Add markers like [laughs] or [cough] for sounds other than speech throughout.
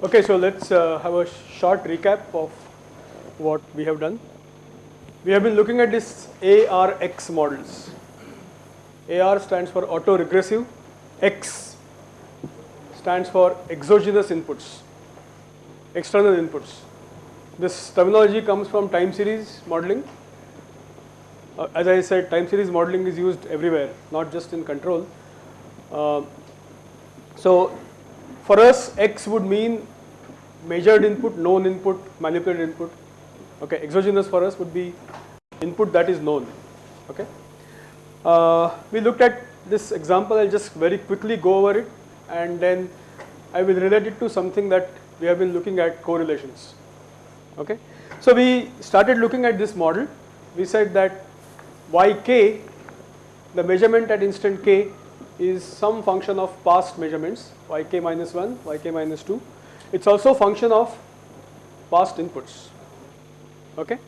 Okay, so let's uh, have a short recap of what we have done. We have been looking at this ARX models. AR stands for autoregressive, X stands for exogenous inputs, external inputs. This terminology comes from time series modeling. Uh, as I said, time series modeling is used everywhere, not just in control. Uh, so for us, X would mean measured input, known input, manipulated input. Okay, exogenous for us would be input that is known. Okay. Uh, we looked at this example, I'll just very quickly go over it and then I will relate it to something that we have been looking at correlations. Okay. So we started looking at this model. We said that yk, the measurement at instant k is some function of past measurements yk minus 1, yk minus 2. It's also function of past inputs. Okay.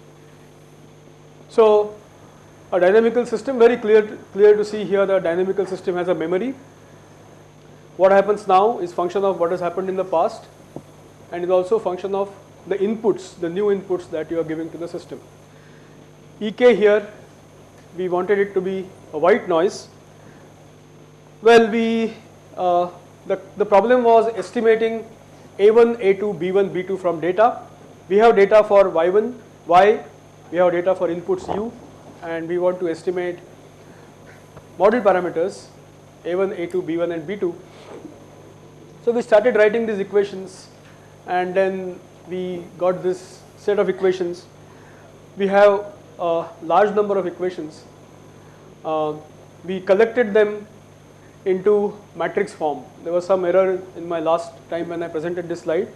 So a dynamical system very clear to, clear to see here the dynamical system has a memory. What happens now is function of what has happened in the past and is also function of the inputs, the new inputs that you are giving to the system. Ek here we wanted it to be a white noise. Well, we uh, the, the problem was estimating A1, A2, B1, B2 from data. We have data for Y1, Y, we have data for inputs U and we want to estimate model parameters A1, A2, B1 and B2. So we started writing these equations and then we got this set of equations. We have a large number of equations. Uh, we collected them into matrix form. There was some error in my last time when I presented this slide.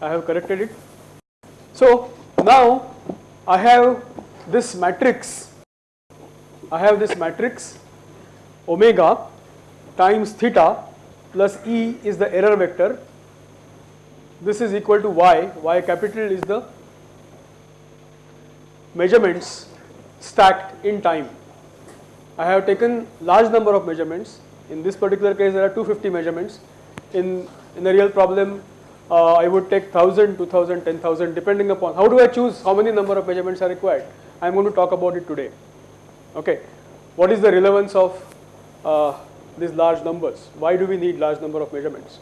I have corrected it. So now I have this matrix. I have this matrix omega times theta plus E is the error vector. This is equal to Y. Y capital is the measurements stacked in time. I have taken large number of measurements. In this particular case, there are 250 measurements. In, in a real problem, uh, I would take 1000, 2000, 10,000 depending upon how do I choose how many number of measurements are required. I am going to talk about it today. Okay. What is the relevance of uh, these large numbers? Why do we need large number of measurements?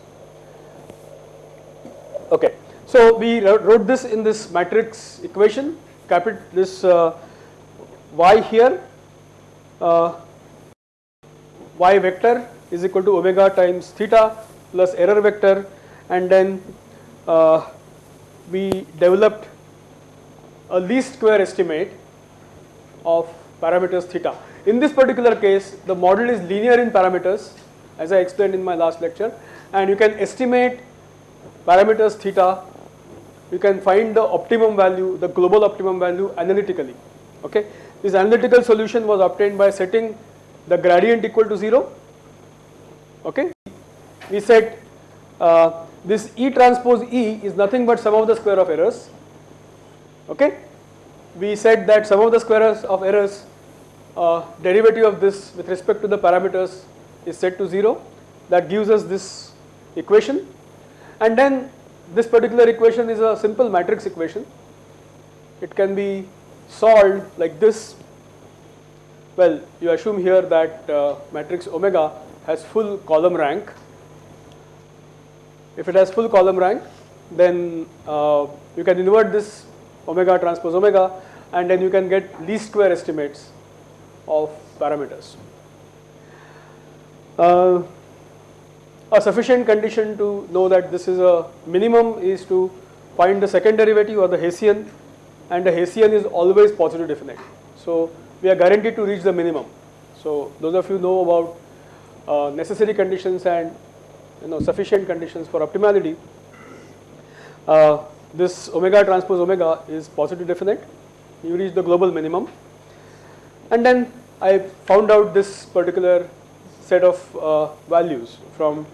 Okay. So we wrote this in this matrix equation, capital this uh, y here, uh, y vector is equal to omega times theta plus error vector and then uh, we developed a least square estimate of parameters theta. In this particular case, the model is linear in parameters as I explained in my last lecture and you can estimate parameters theta, you can find the optimum value, the global optimum value analytically. Okay. This analytical solution was obtained by setting the gradient equal to 0. Okay. We said uh, this E transpose E is nothing but sum of the square of errors. Okay. We said that sum of the squares of errors uh, derivative of this with respect to the parameters is set to 0 that gives us this equation and then this particular equation is a simple matrix equation. It can be solved like this. Well, you assume here that uh, matrix omega has full column rank. If it has full column rank, then uh, you can invert this omega transpose omega and then you can get least square estimates of parameters. Uh, a sufficient condition to know that this is a minimum is to find the second derivative or the Hessian and the Hessian is always positive definite. So we are guaranteed to reach the minimum. So those of you know about uh, necessary conditions and you know sufficient conditions for optimality. Uh, this omega transpose omega is positive definite. You reach the global minimum and then I found out this particular set of uh, values from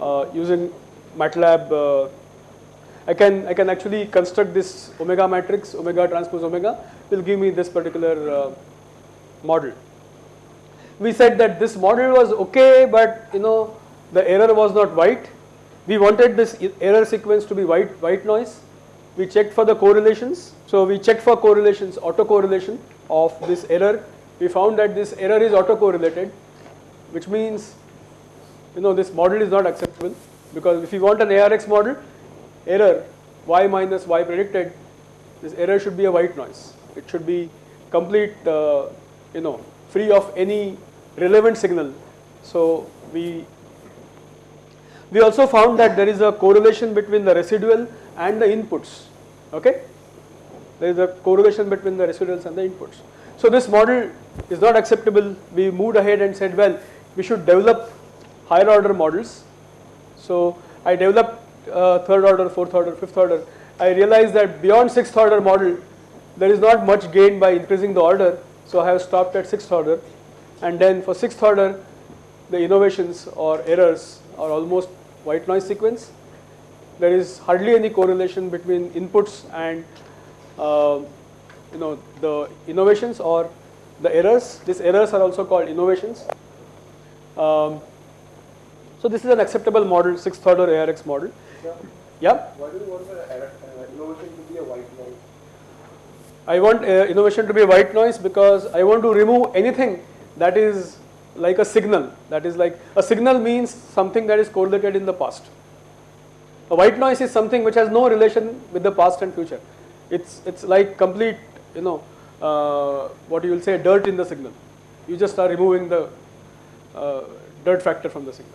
uh, using MATLAB. Uh, I can I can actually construct this omega matrix, omega transpose omega will give me this particular uh, model. We said that this model was okay, but you know the error was not white. we wanted this error sequence to be white, white noise. We checked for the correlations. So we checked for correlations, autocorrelation of this error. We found that this error is autocorrelated, which means, you know, this model is not acceptable because if you want an ARX model, error y minus y predicted, this error should be a white noise. It should be complete, uh, you know, free of any relevant signal. So we we also found that there is a correlation between the residual and the inputs. Okay, there is a correlation between the residuals and the inputs. So this model is not acceptable. We moved ahead and said, well, we should develop higher order models. So I developed uh, third order, fourth order, fifth order. I realized that beyond sixth order model, there is not much gain by increasing the order. So I have stopped at sixth order. And then for sixth order, the innovations or errors are almost white noise sequence. There is hardly any correlation between inputs and uh, you know the innovations or the errors. These errors are also called innovations. Um, so this is an acceptable model, sixth order ARX model. Sure. Yeah. Why do you want the error- uh, innovation to be a white? I want uh, innovation to be white noise because I want to remove anything that is like a signal. That is like a signal means something that is correlated in the past. A white noise is something which has no relation with the past and future. It's it's like complete, you know, uh, what you will say dirt in the signal. You just are removing the uh, dirt factor from the signal.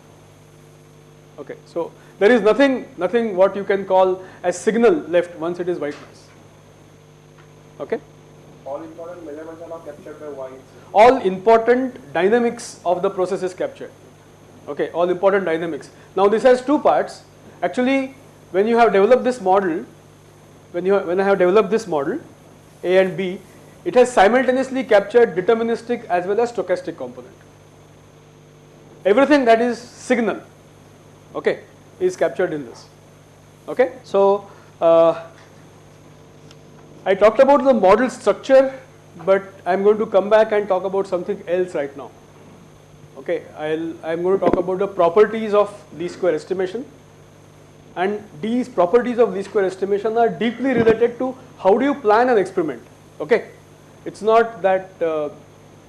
Okay, so there is nothing nothing what you can call as signal left once it is white noise. Okay. All important measurements are now captured by all important dynamics of the process is captured. Okay, all important dynamics. Now this has two parts. Actually, when you have developed this model, when you when I have developed this model, A and B, it has simultaneously captured deterministic as well as stochastic component. Everything that is signal, okay, is captured in this. Okay, so uh, I talked about the model structure, but I'm going to come back and talk about something else right now. Okay, I'll, I'm going to talk about the properties of least square estimation. And these properties of least square estimation are deeply related to how do you plan an experiment. Okay, it's not that uh,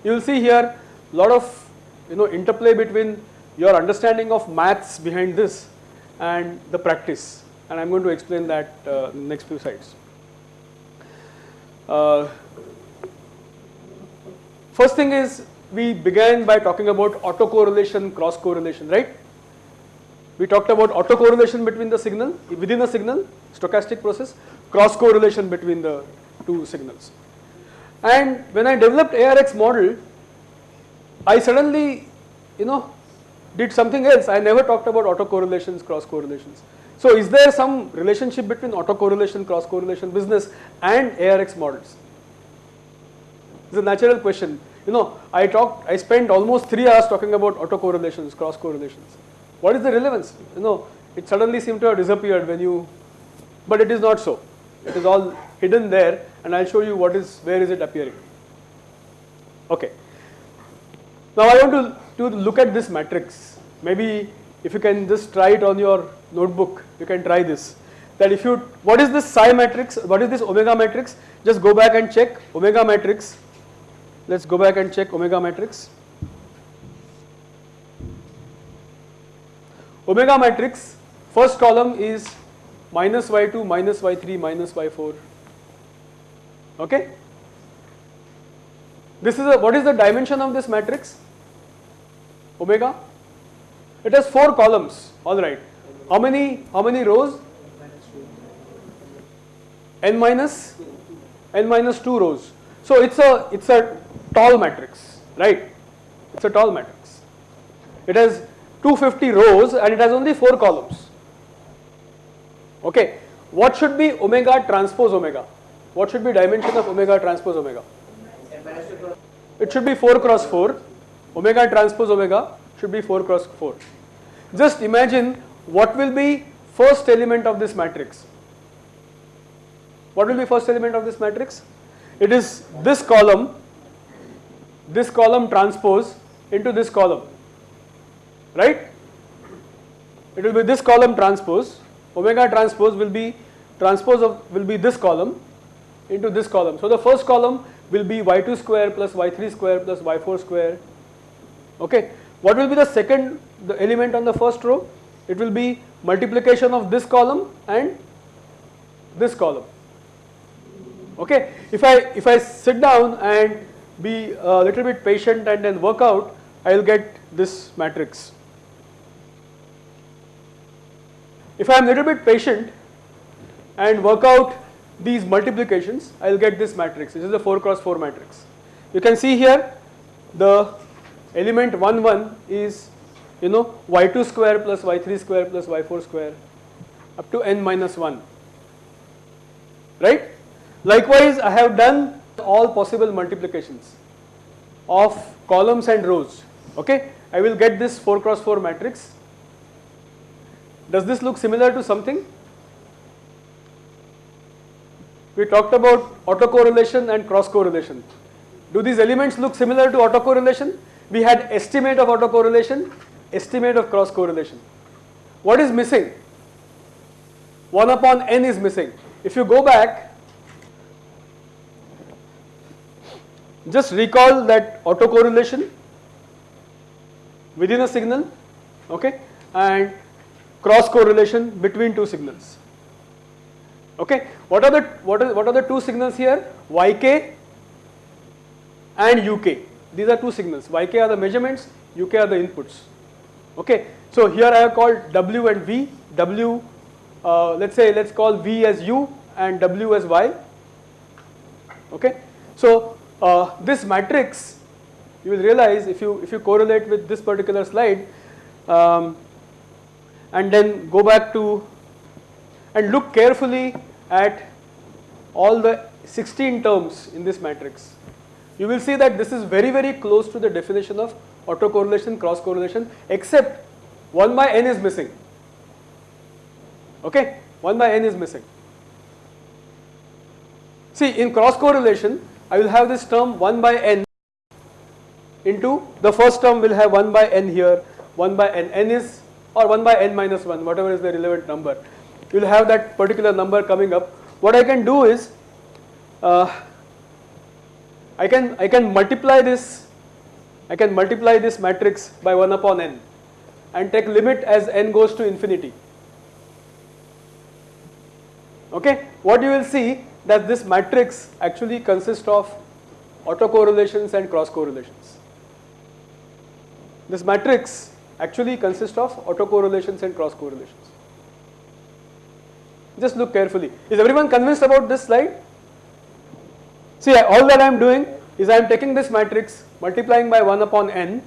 you will see here a lot of you know interplay between your understanding of maths behind this and the practice. And I'm going to explain that uh, next few slides. Uh, first thing is we began by talking about autocorrelation, cross correlation, right? We talked about autocorrelation between the signal, within a signal, stochastic process, cross correlation between the two signals. And when I developed ARX model, I suddenly, you know, did something else. I never talked about autocorrelations, cross correlations. So is there some relationship between autocorrelation, cross correlation business and ARX models? It's a natural question. You know, I talked, I spent almost three hours talking about autocorrelations, cross correlations. What is the relevance? You know, it suddenly seemed to have disappeared when you, but it is not so. It is all hidden there, and I'll show you what is, where is it appearing. Okay. Now I want to, to look at this matrix. Maybe if you can just try it on your notebook, you can try this. That if you, what is this psi matrix? What is this omega matrix? Just go back and check omega matrix. Let's go back and check omega matrix. Omega matrix, first column is minus y2, minus y3, minus y4. Okay? This is a, what is the dimension of this matrix? Omega? It has four columns, alright. How many, how many rows? n minus, n minus 2 rows. So it's a, it's a tall matrix, right? It's a tall matrix. It has 250 rows and it has only 4 columns. Okay, what should be omega transpose omega? What should be dimension of omega transpose omega? It should be 4 cross 4. Omega transpose omega should be 4 cross 4. Just imagine what will be first element of this matrix. What will be first element of this matrix? It is this column, this column transpose into this column, right? it will be this column transpose, omega transpose will be transpose of will be this column into this column. So the first column will be y2 square plus y3 square plus y4 square. Okay. What will be the second the element on the first row? It will be multiplication of this column and this column. Okay. If I if I sit down and be a little bit patient and then work out, I will get this matrix. If I am a little bit patient and work out these multiplications, I will get this matrix. This is the 4 cross 4 matrix. You can see here the element 1 1 is you know y2 square plus y3 square plus y4 square up to n minus 1 right. Likewise I have done all possible multiplications of columns and rows okay. I will get this 4 cross 4 matrix. Does this look similar to something? We talked about autocorrelation and cross correlation. Do these elements look similar to autocorrelation? We had estimate of autocorrelation, estimate of cross correlation. What is missing? 1 upon n is missing. If you go back, just recall that autocorrelation within a signal okay and cross correlation between two signals okay what are the what are what are the two signals here yk and uk these are two signals yk are the measurements uk are the inputs okay so here i have called w and v. W uh, let's say let's call v as u and w as y. Okay so uh, this matrix you will realize if you if you correlate with this particular slide um, and then go back to and look carefully at all the 16 terms in this matrix. You will see that this is very very close to the definition of autocorrelation cross correlation except 1 by n is missing. Okay? 1 by n is missing. See in cross correlation I will have this term 1 by n into the first term will have 1 by n here 1 by n n is or 1 by n minus 1 whatever is the relevant number. You will have that particular number coming up. What I can do is uh, I can I can multiply this I can multiply this matrix by 1 upon n and take limit as n goes to infinity okay what you will see that this matrix actually consists of autocorrelations and cross correlations this matrix actually consists of autocorrelations and cross correlations. Just look carefully. Is everyone convinced about this slide? See, all that I am doing is I am taking this matrix, multiplying by 1 upon n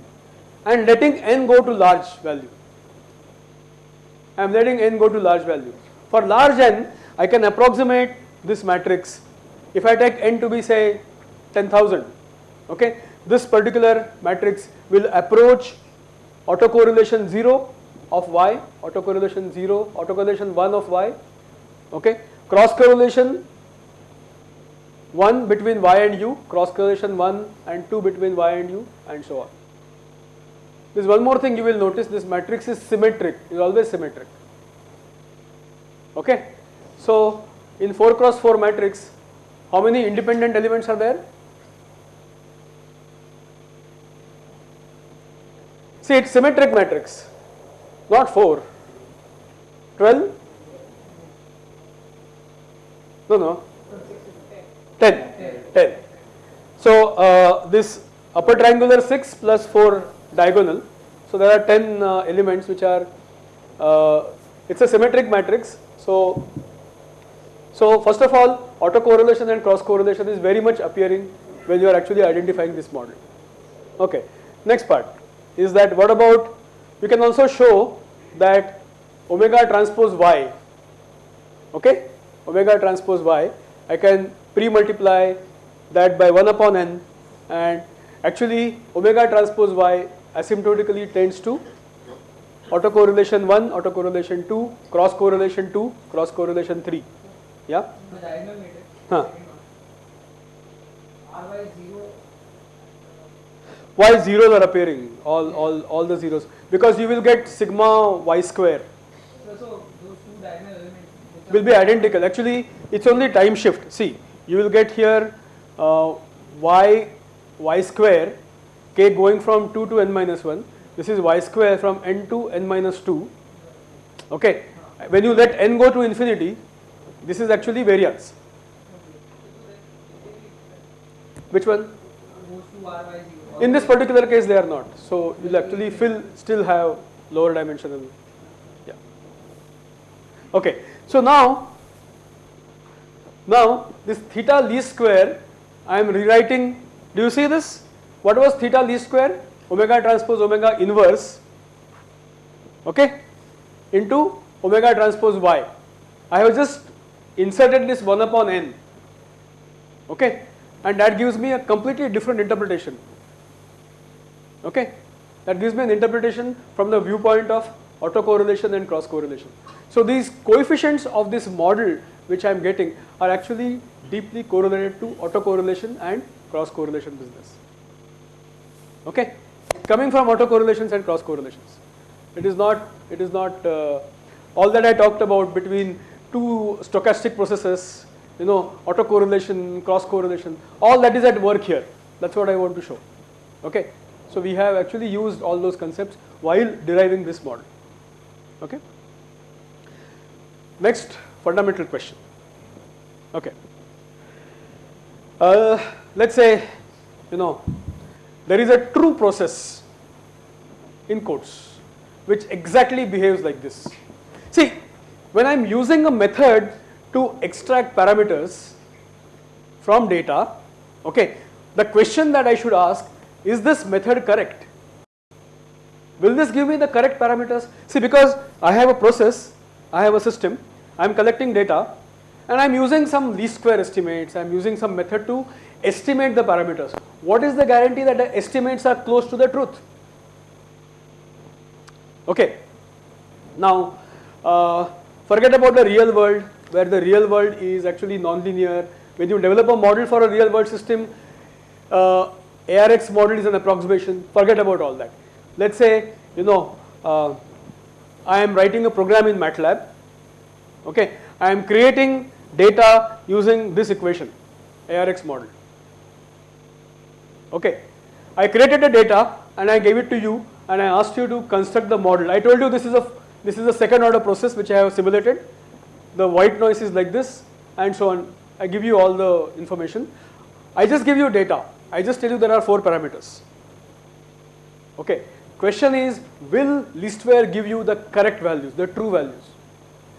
and letting n go to large value. I am letting n go to large value. For large n, I can approximate this matrix. If I take n to be say 10,000, okay, this particular matrix will approach autocorrelation 0 of y, autocorrelation 0, autocorrelation 1 of y, okay, cross correlation 1 between y and u, cross correlation 1 and 2 between y and u and so on. There is one more thing you will notice this matrix is symmetric, is always symmetric. Okay. So, in 4 cross 4 matrix, how many independent elements are there? See it's symmetric matrix, not 4, 12, no, no, 10, 10. So uh, this upper triangular 6 plus 4 diagonal, so there are 10 uh, elements which are, uh, it's a symmetric matrix. So, so first of all autocorrelation and cross correlation is very much appearing when you are actually identifying this model. Okay, next part is that what about you can also show that omega transpose y okay omega transpose y I can pre-multiply that by 1 upon n. And actually omega transpose y asymptotically tends to autocorrelation 1 autocorrelation 2 cross correlation 2 cross correlation 3 yeah? Huh. why zeros are appearing all all all the zeros. Because you will get sigma y square. So, so those two diagonal elements will be identical. Actually, it's only time shift. See, you will get here Uh, y y square k going from 2 to n minus 1. This is y square from n to n minus 2. Okay. When you let n go to infinity, this is actually variance. Which one? In this particular case, they are not. So you'll actually fill, still have lower dimensional. Yeah. Okay. So now, now this theta least square, I am rewriting. Do you see this? What was theta least square? Omega transpose omega inverse. Okay. Into omega transpose y. I have just inserted this 1 upon n. Okay. And that gives me a completely different interpretation. Okay, that gives me an interpretation from the viewpoint of autocorrelation and cross correlation. So these coefficients of this model which I am getting are actually deeply correlated to autocorrelation and cross correlation business. Okay, coming from autocorrelations and cross correlations. It is not, it is not uh, all that I talked about between two stochastic processes, you know, autocorrelation, cross correlation, all that is at work here. That's what I want to show. Okay. So we have actually used all those concepts while deriving this model. Okay. Next fundamental question. Okay. Uh, let's say, you know, there is a true process in quotes which exactly behaves like this. See, when I am using a method to extract parameters from data, okay, the question that I should ask is this method correct? Will this give me the correct parameters? See because I have a process, I have a system, I am collecting data and I am using some least square estimates, I am using some method to estimate the parameters. What is the guarantee that the estimates are close to the truth? Okay. Now, uh, forget about the real world where the real world is actually non-linear. When you develop a model for a real world system, uh, ARX model is an approximation, forget about all that. Let's say, you know, uh, I am writing a program in MATLAB, okay, I am creating data using this equation, ARX model, okay. I created the data and I gave it to you and I asked you to construct the model. I told you this is a, this is a second order process which I have simulated, the white noise is like this and so on. I give you all the information. I just give you data. I just tell you there are four parameters. Okay. Question is, will least give you the correct values, the true values?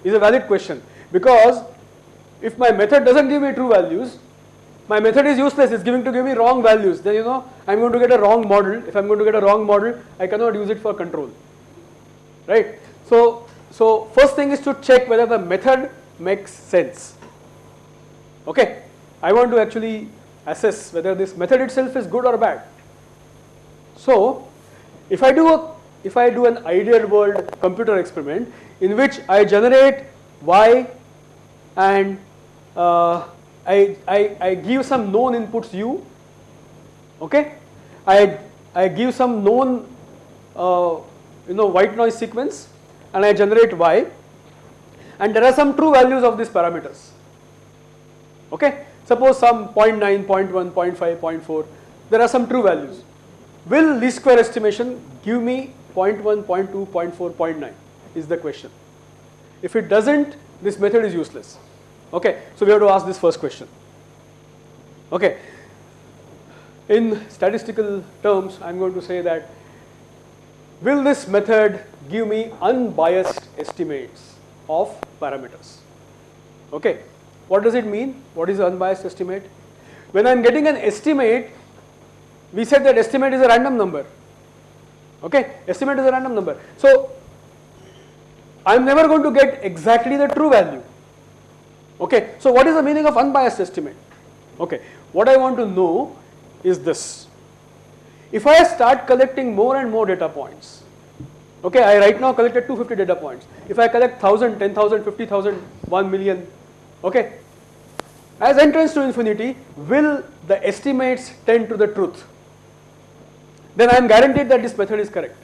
Is a valid question because if my method doesn't give me true values, my method is useless, it's giving to give me wrong values, then you know, I'm going to get a wrong model. If I'm going to get a wrong model, I cannot use it for control, right? So, so first thing is to check whether the method makes sense, okay? I want to actually assess whether this method itself is good or bad. So, if I do a if I do an ideal world computer experiment in which I generate y and uh, I, I, I give some known inputs u, okay, I, I give some known uh, you know white noise sequence and I generate y and there are some true values of these parameters, okay. Suppose some 0.9, 0.1, 0.5, 0.4, there are some true values. Will least square estimation give me 0.1, 0.2, 0.4, 0.9 is the question. If it doesn't, this method is useless. Okay, so we have to ask this first question. Okay, in statistical terms, I am going to say that will this method give me unbiased estimates of parameters? Okay, what does it mean? What is unbiased estimate? When I am getting an estimate, we said that estimate is a random number. Okay, estimate is a random number. So, I am never going to get exactly the true value. Okay, so what is the meaning of unbiased estimate? Okay, what I want to know is this. If I start collecting more and more data points, okay, I right now collected 250 data points. If I collect 1000, 10,000, 50,000, 1 million, okay, as entrance to infinity, will the estimates tend to the truth? Then I am guaranteed that this method is correct.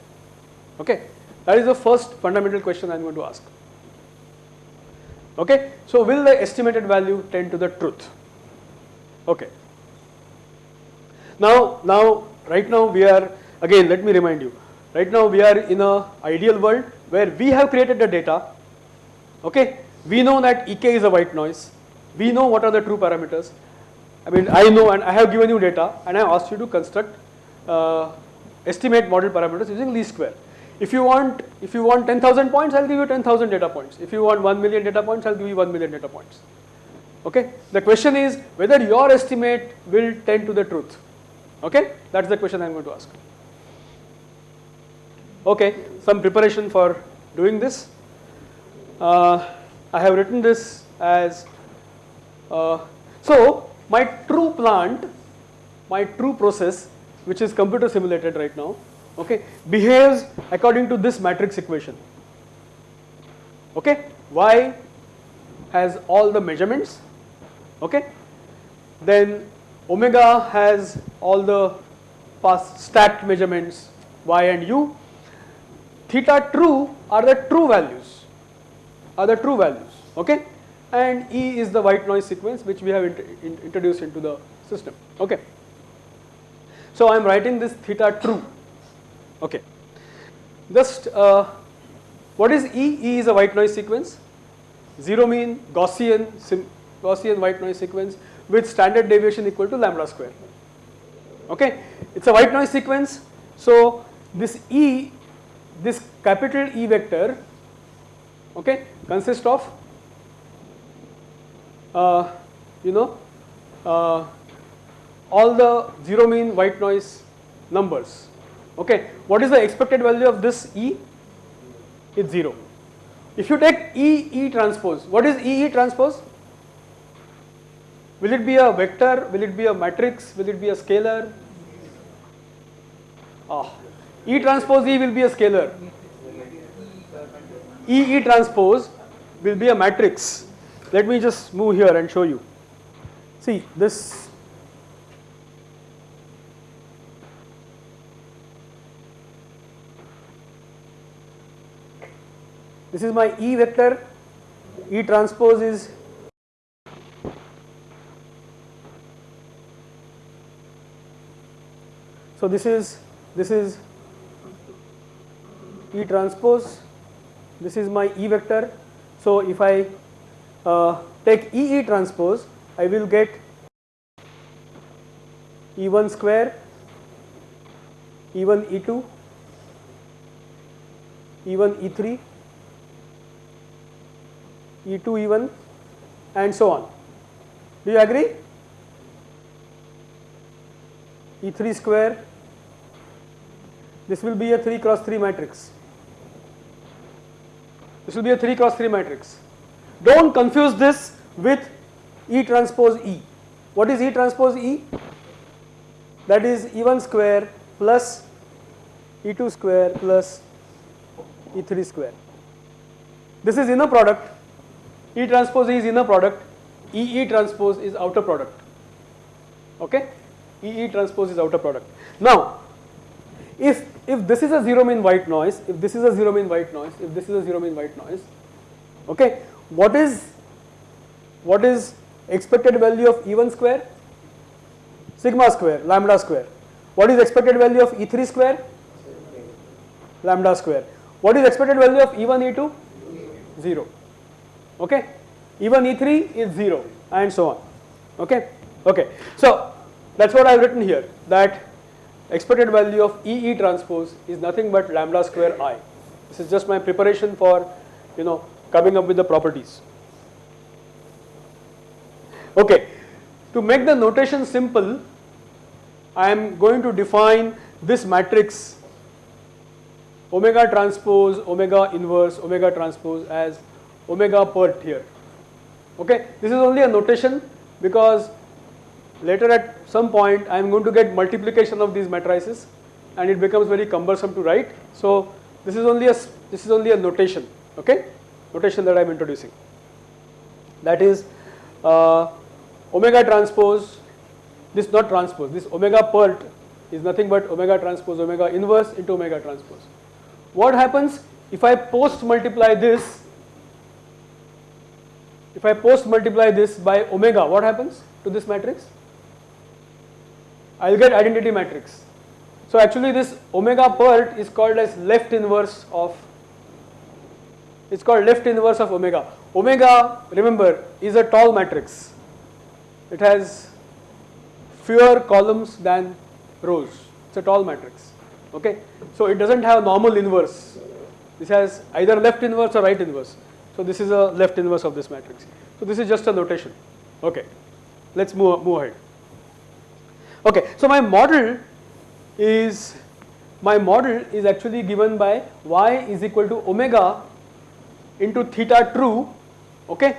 Okay, that is the first fundamental question I am going to ask. Okay, so will the estimated value tend to the truth? Okay. Now, now, right now we are again. Let me remind you. Right now we are in a ideal world where we have created the data. Okay, we know that Ek is a white noise. We know what are the true parameters. I mean, I know and I have given you data and I asked you to construct uh, estimate model parameters using least square. If you want, if you want 10,000 points, I'll give you 10,000 data points. If you want 1 million data points, I'll give you 1 million data points. Okay. The question is whether your estimate will tend to the truth. Okay. That's the question I'm going to ask. Okay. Some preparation for doing this. Uh, I have written this as uh, so my true plant, my true process, which is computer simulated right now, okay, behaves according to this matrix equation. Okay, y has all the measurements, okay, then omega has all the past stacked measurements y and u, theta true are the true values, are the true values, okay, and E is the white noise sequence which we have int in introduced into the system, okay. So I am writing this theta true, okay. Just uh, what is E? E is a white noise sequence, zero mean Gaussian, Gaussian white noise sequence with standard deviation equal to lambda square, okay. It is a white noise sequence, so this E, this capital E vector, okay, consists of uh, you know uh, all the zero mean white noise numbers. Okay, what is the expected value of this E? It's 0. If you take E E transpose, what is E E transpose? Will it be a vector? Will it be a matrix? Will it be a scalar? Ah, E transpose E will be a scalar. E E transpose will be a matrix. Let me just move here and show you. See this This is my E vector, E transpose is so this is this is E transpose, this is my E vector. So if I uh, take E E transpose, I will get E1 square, E1 E2, E1 E3 E2 E1 and so on. Do you agree? E3 square, this will be a 3 cross 3 matrix. This will be a 3 cross 3 matrix. Do not confuse this with E transpose E. What is E transpose E? That is E1 square plus E2 square plus E3 square. This is inner product E transpose is inner product, E E transpose is outer product. Okay? E E transpose is outer product. Now, if if this is a zero mean white noise, if this is a zero mean white noise, if this is a zero mean white noise, okay, what is what is expected value of E1 square? Sigma square, lambda square. What is expected value of E3 square? Lambda square. What is expected value of E1, E2? 0 okay? Even E3 is 0 and so on. Okay? Okay. So that's what I've written here that expected value of EE transpose is nothing but lambda square I. This is just my preparation for you know coming up with the properties. Okay. To make the notation simple I am going to define this matrix omega transpose omega inverse omega transpose as omega pert here. Okay, this is only a notation because later at some point I am going to get multiplication of these matrices and it becomes very cumbersome to write. So this is only a this is only a notation. Okay, notation that I am introducing. That is uh, omega transpose. This not transpose. This omega pert is nothing but omega transpose omega inverse into omega transpose. What happens if I post multiply this if I post multiply this by omega, what happens to this matrix? I'll get identity matrix. So actually this omega part is called as left inverse of, it's called left inverse of omega. Omega, remember, is a tall matrix. It has fewer columns than rows. It's a tall matrix. Okay. So it doesn't have normal inverse. This has either left inverse or right inverse. So this is a left inverse of this matrix. So this is just a notation. Okay. Let's move, move ahead. Okay. So my model is my model is actually given by y is equal to omega into theta true. Okay.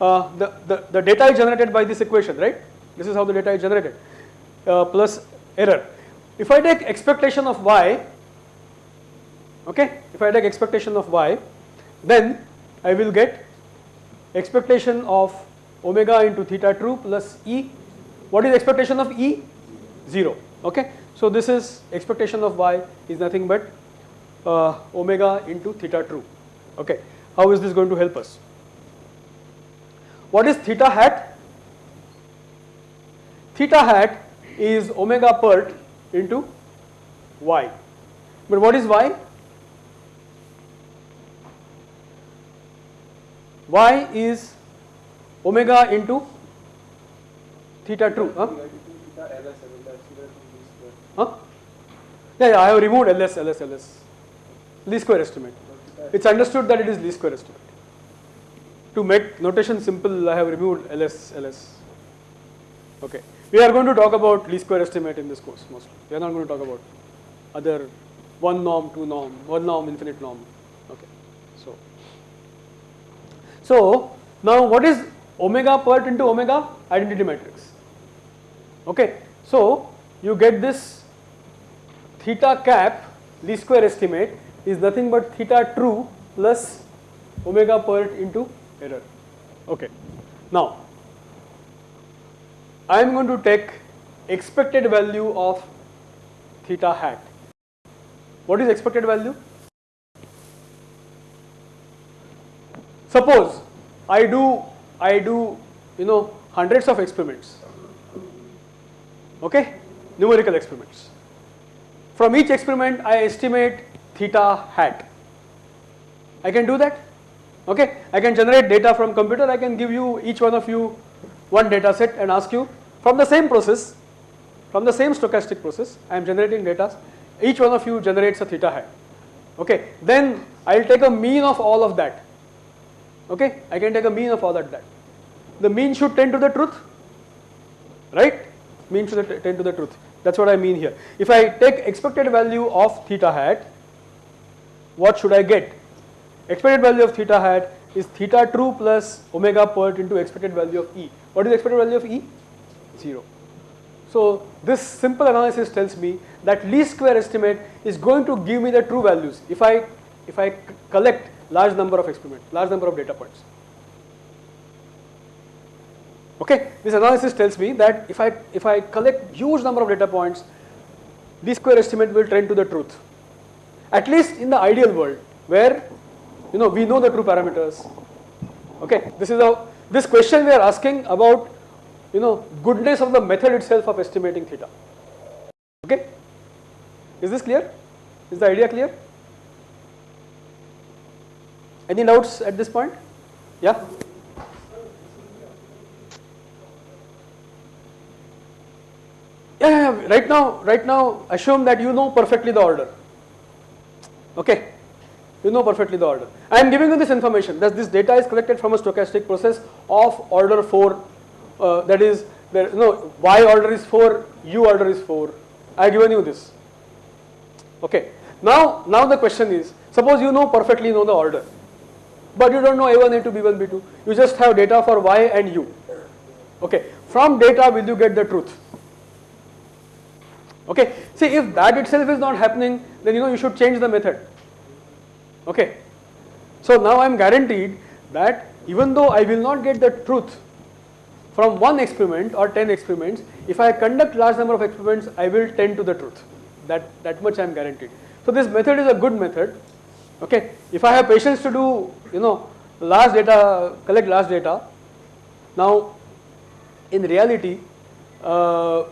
Uh, the, the, the data is generated by this equation, right? This is how the data is generated uh, plus error. If I take expectation of y, okay, if I take expectation of y, then I will get expectation of omega into theta true plus e. What is expectation of e? 0. Okay. So this is expectation of y is nothing but uh, omega into theta true. Okay. How is this going to help us? What is theta hat? Theta hat is omega part into y. But what is y? Y is omega into theta true. Huh? Huh? Yeah, yeah, I have removed ls, ls, ls. Least square estimate. It's understood that it is least square estimate. To make notation simple, I have removed ls, ls. Okay. We are going to talk about least square estimate in this course mostly. We are not going to talk about other one norm, two norm, one norm, infinite norm. Okay. So, so now what is omega PERT into omega? Identity matrix. Okay. So you get this theta cap least square estimate is nothing but theta true plus omega PERT into error. Okay. Now I am going to take expected value of theta hat. What is expected value? Suppose I do I do you know hundreds of experiments okay numerical experiments. From each experiment I estimate theta hat. I can do that okay? I can generate data from computer. I can give you each one of you one data set and ask you. From the same process from the same stochastic process I am generating data. Each one of you generates a theta hat okay? Then I will take a mean of all of that okay? I can take a mean of all that that. The mean should tend to the truth right? Mean should tend to the truth. That's what I mean here. If I take expected value of theta hat what should I get? Expected value of theta hat is theta true plus omega part into expected value of E. What is expected value of E? 0. So this simple analysis tells me that least square estimate is going to give me the true values. If I if I collect large number of experiments, large number of data points. Okay, this analysis tells me that if I if I collect huge number of data points, least square estimate will trend to the truth. At least in the ideal world where you know we know the true parameters. Okay, this is a this question we are asking about you know goodness of the method itself of estimating theta. Okay, is this clear? Is the idea clear? Any doubts at this point? Yeah. Yeah, right now, right now, assume that you know perfectly the order. Okay, you know perfectly the order. I am giving you this information that this data is collected from a stochastic process of order 4, uh, that is, there, no, y order is 4, u order is 4. I have given you this. Okay. Now, now the question is, suppose you know perfectly know the order, but you don't know a1, a2, b1, b2. You just have data for y and u. Okay. From data, will you get the truth? Okay. See, if that itself is not happening, then you know you should change the method. Okay. So now I am guaranteed that even though I will not get the truth from one experiment or 10 experiments, if I conduct large number of experiments, I will tend to the truth. That, that much I am guaranteed. So this method is a good method. Okay. If I have patience to do, you know, large data, collect large data. Now, in reality, uh,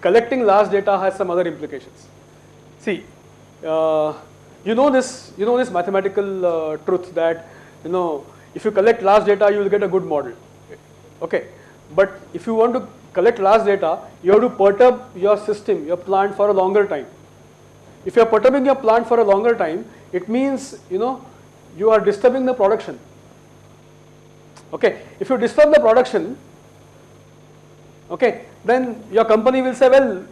collecting large data has some other implications. See, uh, you know this, you know this mathematical uh, truth that you know if you collect large data, you will get a good model. Okay, but if you want to collect large data, you have to perturb your system, your plant for a longer time. If you are perturbing your plant for a longer time, it means you know you are disturbing the production. Okay, if you disturb the production, okay, then your company will say, well,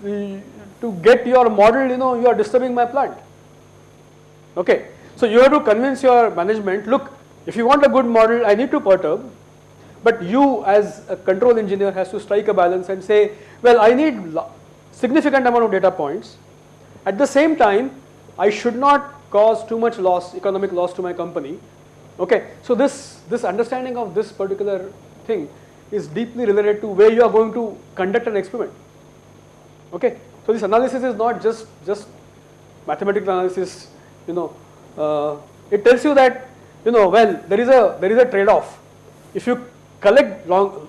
to get your model, you know, you are disturbing my plant. Okay, so you have to convince your management, look, if you want a good model, I need to perturb, but you as a control engineer has to strike a balance and say, well, I need significant amount of data points. At the same time, I should not cause too much loss, economic loss to my company. Okay, so this, this understanding of this particular thing is deeply related to where you are going to conduct an experiment. Okay, so this analysis is not just, just mathematical analysis, you know, uh, it tells you that, you know, well, there is a, there is a trade-off. If you collect long,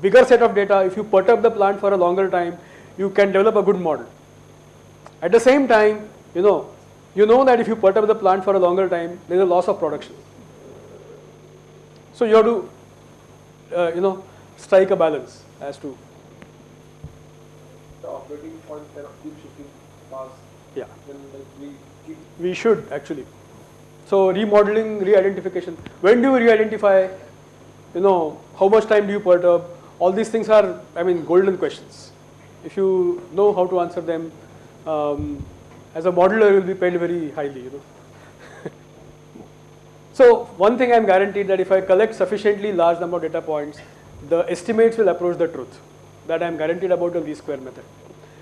bigger set of data, if you perturb the plant for a longer time, you can develop a good model. At the same time, you know, you know that if you perturb the plant for a longer time, there is a loss of production. So you have to, uh, you know, strike a balance as to. The operating point cannot keep shifting fast. Yeah. Then like we keep We should actually. So remodeling, re-identification. When do you re-identify? You know, how much time do you perturb? All these things are, I mean, golden questions. If you know how to answer them, um, as a modeler, you will be paid very highly. You know. [laughs] so one thing I am guaranteed that if I collect sufficiently large number of data points, the estimates will approach the truth. That I am guaranteed about the least square method.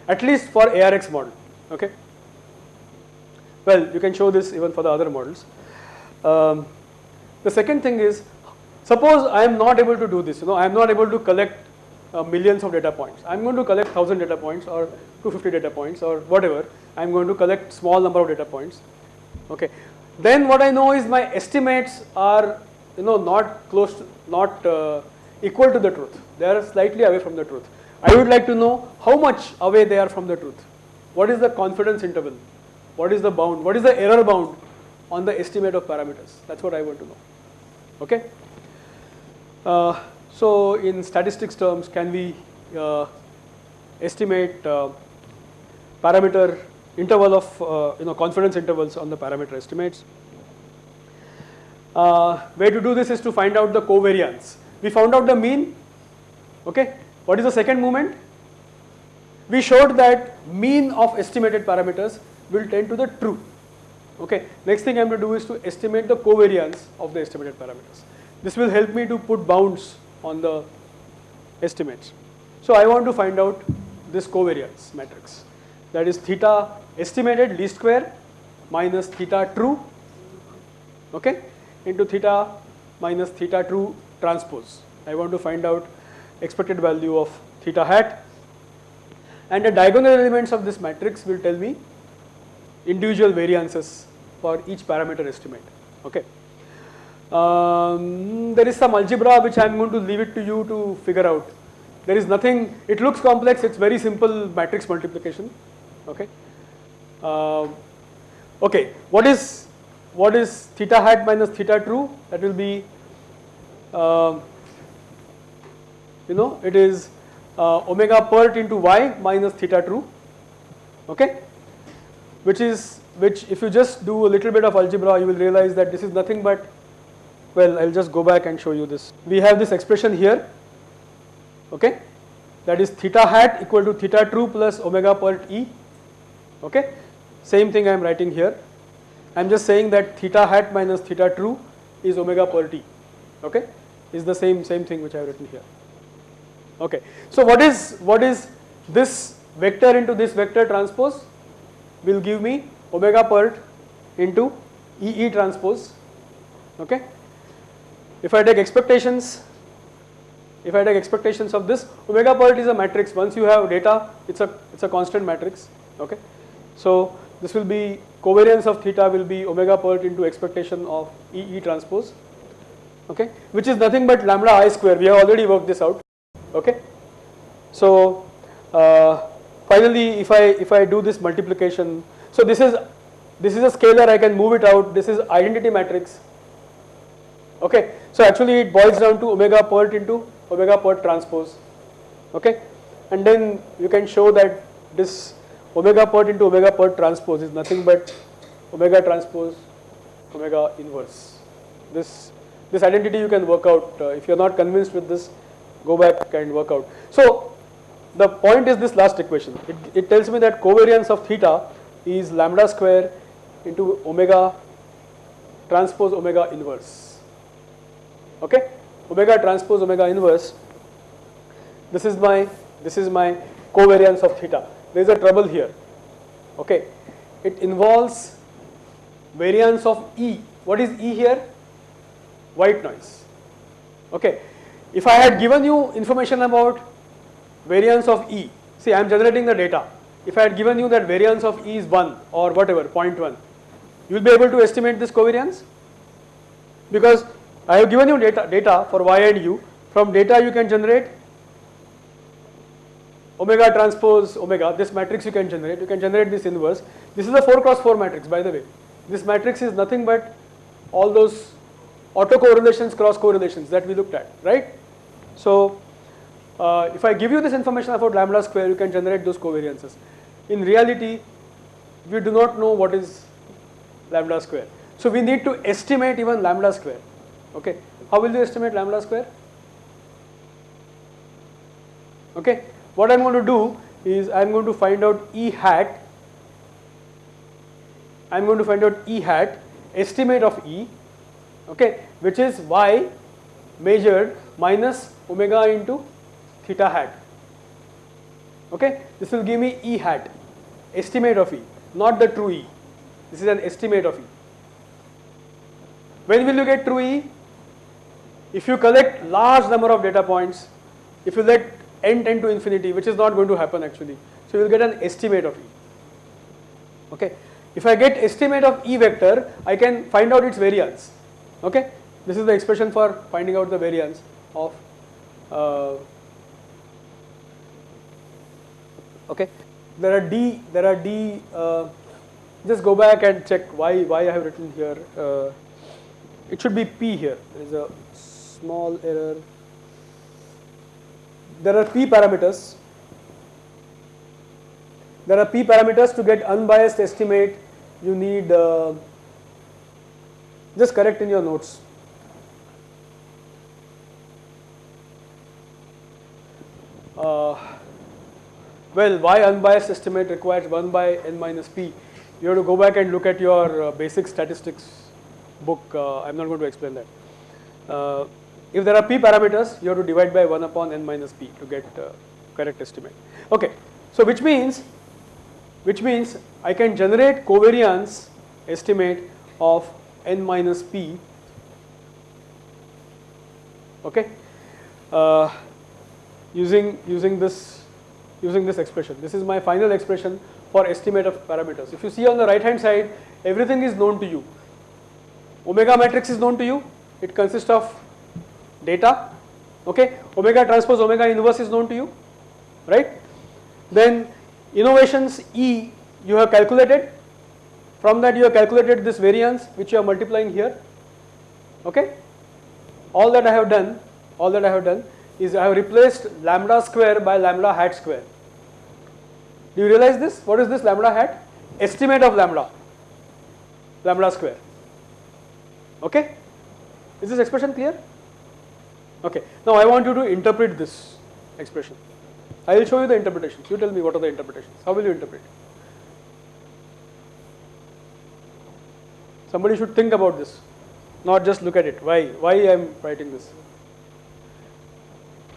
At least for ARX model. Okay. Well, you can show this even for the other models. Um, the second thing is, suppose I am not able to do this, you know, I am not able to collect uh, millions of data points. I am going to collect 1000 data points or 250 data points or whatever. I am going to collect small number of data points. Okay. Then what I know is my estimates are, you know, not close, to, not uh, equal to the truth. They are slightly away from the truth. I would like to know how much away they are from the truth. What is the confidence interval? What is the bound? What is the error bound on the estimate of parameters? That's what I want to know. Okay. Uh, so in statistics terms, can we uh, estimate uh, parameter interval of uh, you know confidence intervals on the parameter estimates? Uh, way to do this is to find out the covariance. We found out the mean. Okay. What is the second movement? We showed that mean of estimated parameters will tend to the true. Okay. Next thing I am to do is to estimate the covariance of the estimated parameters. This will help me to put bounds on the estimates. So I want to find out this covariance matrix. That is theta estimated least square minus theta true, okay, into theta minus theta true transpose. I want to find out expected value of theta hat and the diagonal elements of this matrix will tell me individual variances for each parameter estimate. Okay. Um, there is some algebra which I am going to leave it to you to figure out. There is nothing, it looks complex, it's very simple matrix multiplication. Okay. Uh, okay, what is what is theta hat minus theta true? That will be, uh, you know, it is uh, omega pert into y minus theta true. Okay, which is which if you just do a little bit of algebra, you will realize that this is nothing but well, I'll just go back and show you this. We have this expression here, okay, that is theta hat equal to theta true plus omega pert e, okay. Same thing I am writing here. I am just saying that theta hat minus theta true is omega pert e, okay, is the same same thing which I have written here. Okay. So what is what is this vector into this vector transpose will give me omega pert into E E transpose, okay. If I take expectations, if I take expectations of this, omega pert is a matrix. Once you have data, it's a it's a constant matrix. Okay, so this will be covariance of theta will be omega pert into expectation of E E transpose. okay, which is nothing but lambda i square. We have already worked this out. Okay. So uh, finally, if I if I do this multiplication, so this is this is a scalar. I can move it out. This is identity matrix. Okay. So actually, it boils down to omega pert into omega pert transpose. Okay, and then you can show that this omega pert into omega pert transpose is nothing but omega transpose omega inverse. This this identity you can work out. Uh, if you are not convinced with this, go back and work out. So the point is this last equation. It, it tells me that covariance of theta is lambda square into omega transpose omega inverse. Okay, omega transpose omega inverse. This is my this is my covariance of theta. There is a trouble here. Okay, it involves variance of E. What is E here? White noise. Okay, if I had given you information about variance of E, see I am generating the data. If I had given you that variance of E is 1 or whatever 0.1, you will be able to estimate this covariance because I have given you data, data for Y and U. From data you can generate omega transpose omega, this matrix you can generate, you can generate this inverse. This is a 4 cross 4 matrix by the way. This matrix is nothing but all those autocorrelations, cross correlations that we looked at, right? So uh, if I give you this information about lambda square, you can generate those covariances. In reality, we do not know what is lambda square. So we need to estimate even lambda square. Okay, how will you estimate lambda square? Okay, what I am going to do is I am going to find out E hat. I am going to find out E hat estimate of E, okay, which is y measured minus omega into theta hat. Okay, this will give me E hat estimate of E, not the true E. This is an estimate of E. When will you get true E? If you collect large number of data points, if you let n tend to infinity, which is not going to happen actually. So you will get an estimate of E. Okay. If I get estimate of E vector, I can find out its variance. Okay. This is the expression for finding out the variance of. Uh, okay. There are D. There are D. Uh, just go back and check why why I have written here. Uh, it should be P here. There is a small error there are p parameters. There are p parameters to get unbiased estimate you need uh, just correct in your notes. Uh, well, why unbiased estimate requires 1 by n minus p? You have to go back and look at your uh, basic statistics book. Uh, I am not going to explain that. If there are p parameters, you have to divide by 1 upon n minus p to get uh, correct estimate. Okay, so which means, which means I can generate covariance estimate of n minus p. Okay, uh, using using this using this expression. This is my final expression for estimate of parameters. If you see on the right hand side, everything is known to you. Omega matrix is known to you. It consists of data okay? Omega transpose omega inverse is known to you right? Then innovations e you have calculated. From that you have calculated this variance which you are multiplying here okay? All that i have done all that i have done is i have replaced lambda square by lambda hat square. Do you realize this? What is this lambda hat? Estimate of lambda. Lambda square. Okay? Is this expression clear Okay. Now I want you to interpret this expression. I will show you the interpretations. You tell me what are the interpretations. How will you interpret? Somebody should think about this, not just look at it. Why? Why I am writing this?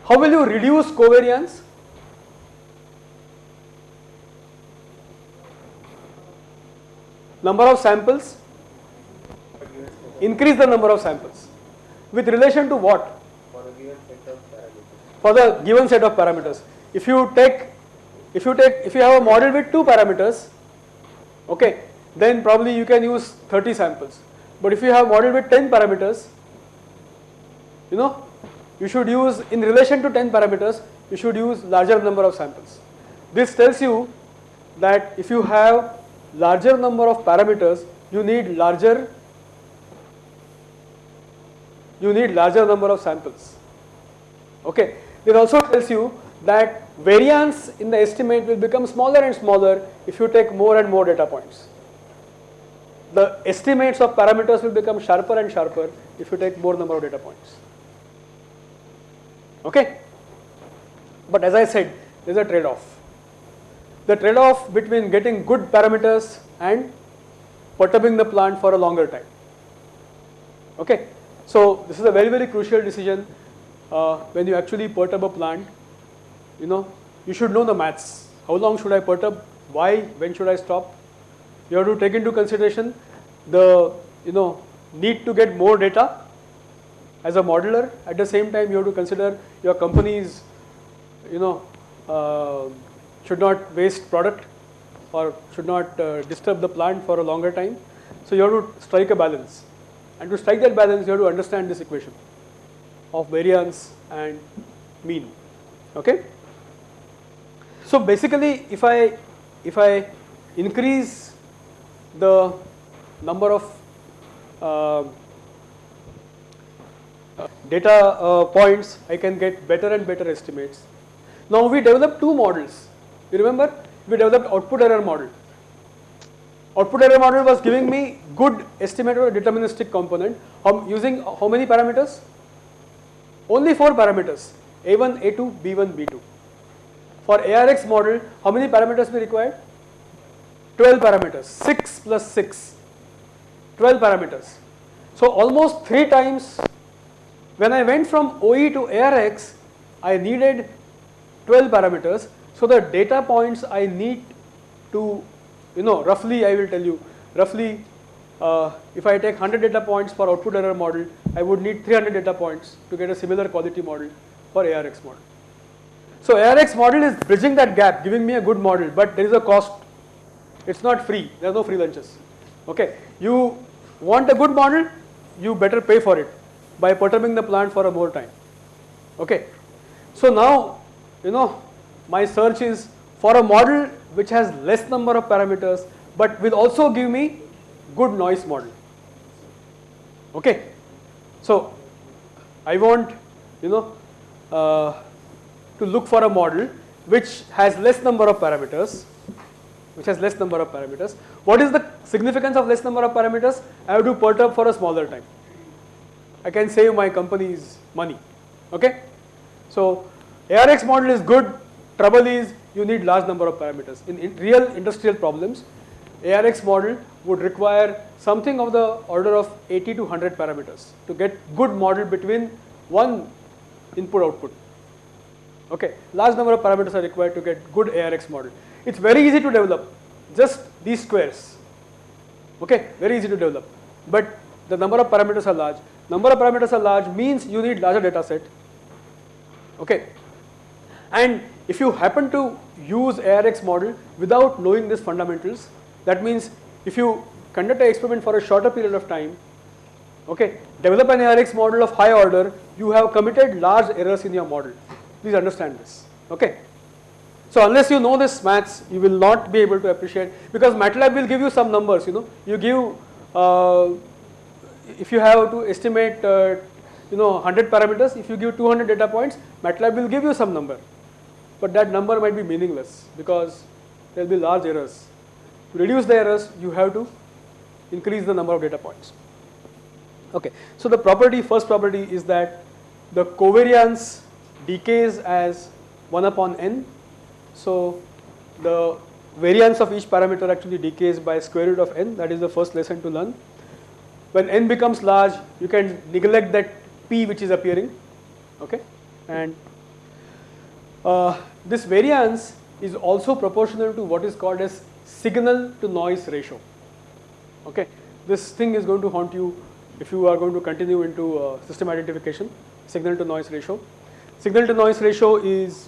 How will you reduce covariance? Number of samples. Increase the number of samples. With relation to what? For the given set of parameters. If you take, if you take, if you have a model with two parameters, okay, then probably you can use 30 samples. But if you have model with 10 parameters, you know, you should use in relation to 10 parameters, you should use larger number of samples. This tells you that if you have larger number of parameters, you need larger you need larger number of samples. Okay. It also tells you that variance in the estimate will become smaller and smaller if you take more and more data points. The estimates of parameters will become sharper and sharper if you take more number of data points. Okay. But as I said, there is a trade-off. The trade-off between getting good parameters and perturbing the plant for a longer time. Okay. So this is a very very crucial decision uh, when you actually perturb a plant. You know, you should know the maths. How long should I perturb? Why? When should I stop? You have to take into consideration the you know need to get more data as a modeler. At the same time, you have to consider your company's you know uh, should not waste product or should not uh, disturb the plant for a longer time. So you have to strike a balance. And to strike that balance, you have to understand this equation of variance and mean. Okay. So basically, if I if I increase the number of uh, data uh, points, I can get better and better estimates. Now we developed two models. You remember? We developed output error model. Output error model was giving me good estimate of a deterministic component um, using how many parameters? Only 4 parameters A1, A2, B1, B2. For ARX model, how many parameters we required? 12 parameters, 6 plus 6, 12 parameters. So almost 3 times when I went from OE to ARX, I needed 12 parameters. So the data points I need to, you know, roughly I will tell you, roughly uh, if I take 100 data points for output error model, I would need 300 data points to get a similar quality model for ARX model. So ARX model is bridging that gap, giving me a good model, but there is a cost. It's not free. There are no free lunches. Okay. You want a good model, you better pay for it by perturbing the plant for a more time. Okay. So now, you know, my search is for a model which has less number of parameters, but will also give me good noise model. Okay. So I want, you know, uh, to look for a model which has less number of parameters, which has less number of parameters. What is the significance of less number of parameters? I have to perturb for a smaller time. I can save my company's money. Okay. So ARX model is good. Trouble is you need large number of parameters. In, in real industrial problems, ARX model would require something of the order of 80 to 100 parameters to get good model between one input output. Okay, large number of parameters are required to get good ARX model. It's very easy to develop, just least squares. Okay, very easy to develop, but the number of parameters are large. Number of parameters are large means you need larger data set. Okay, and if you happen to use ARX model without knowing these fundamentals, that means if you conduct an experiment for a shorter period of time, okay, develop an ARX model of high order, you have committed large errors in your model. Please understand this, okay. So unless you know this maths, you will not be able to appreciate because MATLAB will give you some numbers, you know, you give, uh, if you have to estimate, uh, you know, 100 parameters, if you give 200 data points, MATLAB will give you some number, but that number might be meaningless because there will be large errors. To reduce the errors, you have to increase the number of data points. Okay, so the property, first property is that the covariance decays as 1 upon n. So the variance of each parameter actually decays by square root of n, that is the first lesson to learn. When n becomes large, you can neglect that p which is appearing, okay, and uh, this variance is also proportional to what is called as signal to noise ratio. Okay, this thing is going to haunt you if you are going to continue into uh, system identification, signal to noise ratio. Signal to noise ratio is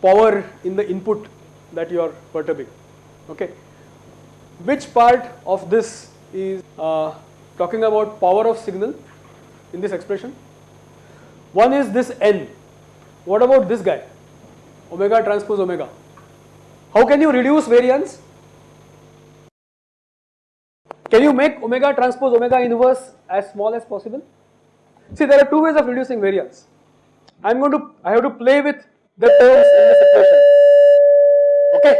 power in the input that you are perturbing. Okay, which part of this is uh, talking about power of signal in this expression? One is this n. What about this guy? Omega transpose omega. How can you reduce variance? Can you make omega transpose omega inverse as small as possible? See, there are two ways of reducing variance. I'm going to, I have to play with the terms in this equation. Okay?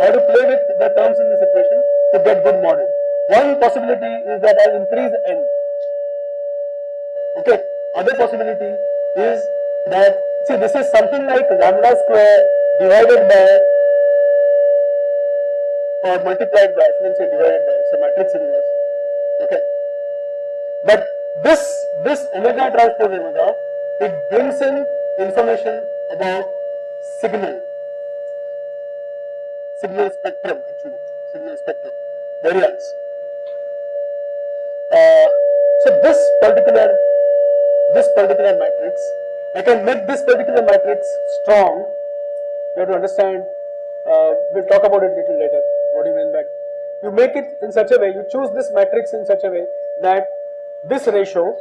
I have to play with the terms in this equation to get good model. One possibility is that I'll increase n. Okay? Other possibility is that, see, this is something like lambda square divided by or multiplied by, I shouldn't divided by, a matrix inverse. Okay. But this, this omega transpose omega, it brings in information about signal, signal spectrum actually, signal spectrum, variance. Uh, so this particular, this particular matrix, I can make this particular matrix strong. You have to understand, uh, we'll talk about it little later. What do you mean by you make it in such a way, you choose this matrix in such a way that this ratio,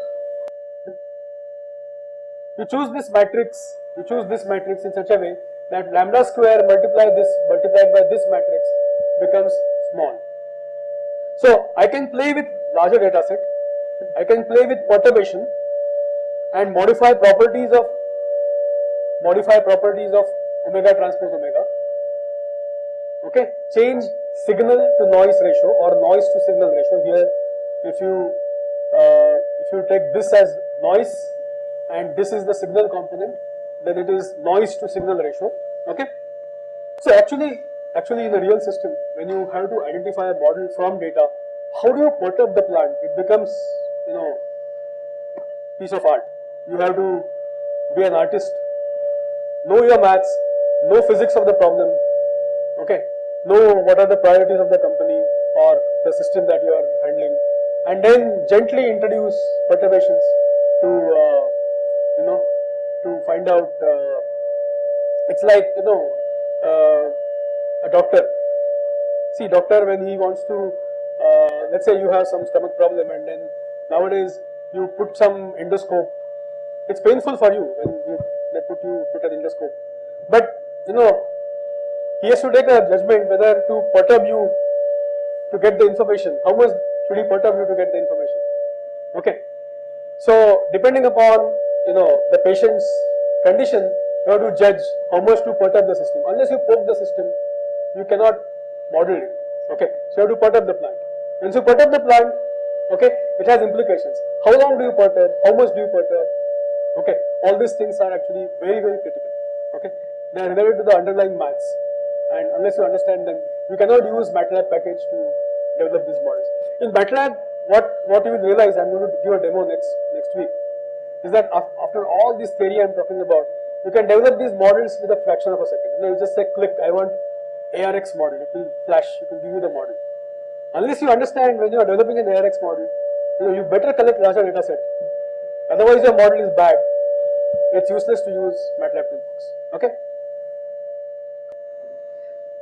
you choose this matrix, you choose this matrix in such a way that lambda square multiply this multiplied by this matrix becomes small. So I can play with larger data set, I can play with perturbation and modify properties of modify properties of omega transpose omega. Okay, change signal to noise ratio or noise to signal ratio. Here, if you uh, if you take this as noise and this is the signal component, then it is noise to signal ratio. Okay. So actually, actually in a real system, when you have to identify a model from data, how do you perturb the plant? It becomes you know piece of art. You have to be an artist, know your maths, know physics of the problem. Know what are the priorities of the company or the system that you are handling. And then gently introduce perturbations to uh, you know to find out uh, it's like you know uh, a doctor. See doctor when he wants to uh, let's say you have some stomach problem and then nowadays you put some endoscope. It's painful for you when you they put you put an endoscope. But you know he has to take a judgment whether to perturb you to get the information. How much should he perturb you to get the information? Okay. So depending upon you know the patient's condition, you have to judge how much to perturb the system. Unless you poke the system, you cannot model it. Okay. So you have to perturb the plant. Once you perturb the plant, okay, it has implications. How long do you perturb? How much do you perturb? Okay. All these things are actually very very critical. Okay. They are related to the underlying maths and unless you understand them, you cannot use MATLAB package to develop these models. In MATLAB, what, what you will realize, I'm going to give a demo next, next week, is that after all this theory I'm talking about, you can develop these models with a fraction of a second. You, know, you just say click, I want ARX model, it will flash, it will give you the model. Unless you understand when you are developing an ARX model, you know, you better collect larger data set. Otherwise your model is bad. It's useless to use MATLAB toolbox. Okay?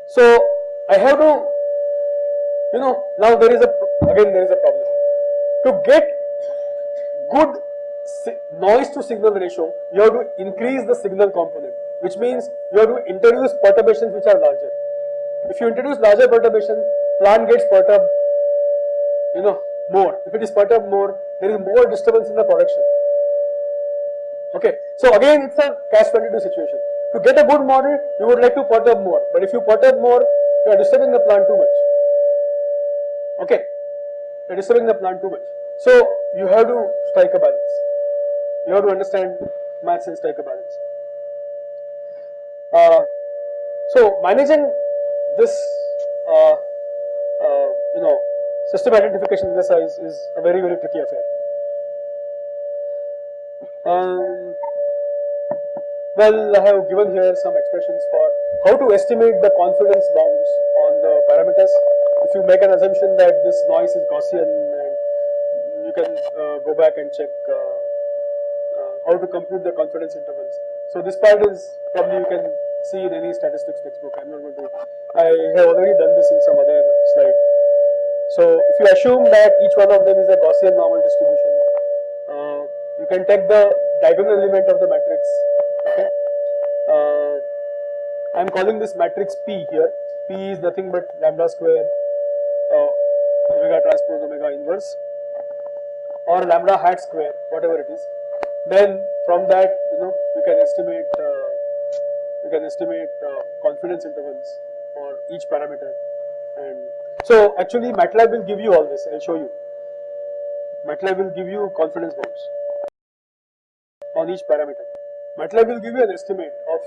So I have to, you know, now there is a, again there is a problem. To get good noise to signal ratio, you have to increase the signal component, which means you have to introduce perturbations which are larger. If you introduce larger perturbation, plant gets perturbed, you know, more. If it is perturbed more, there is more disturbance in the production. Okay, so again it's a catch-22 situation. To get a good model, you would like to perturb more. But if you perturb more, you are disturbing the plant too much. Okay, you are disturbing the plant too much. So you have to strike a balance. You have to understand maths and strike a balance. Uh, so managing this, uh, uh, you know, system identification exercise is a very very tricky affair. Um, well, I have given here some expressions for how to estimate the confidence bounds on the parameters. If you make an assumption that this noise is Gaussian and you can uh, go back and check uh, uh, how to compute the confidence intervals. So this part is probably you can see in any statistics textbook. I'm not going to, I have already done this in some other slide. So if you assume that each one of them is a Gaussian normal distribution, uh, you can take the diagonal element of the matrix. I am calling this matrix P here. P is nothing but lambda square uh, omega transpose omega inverse or lambda hat square, whatever it is. Then from that, you know, you can estimate uh, you can estimate uh, confidence intervals for each parameter. And so actually MATLAB will give you all this. I'll show you. MATLAB will give you confidence bounds on each parameter. MATLAB will give you an estimate of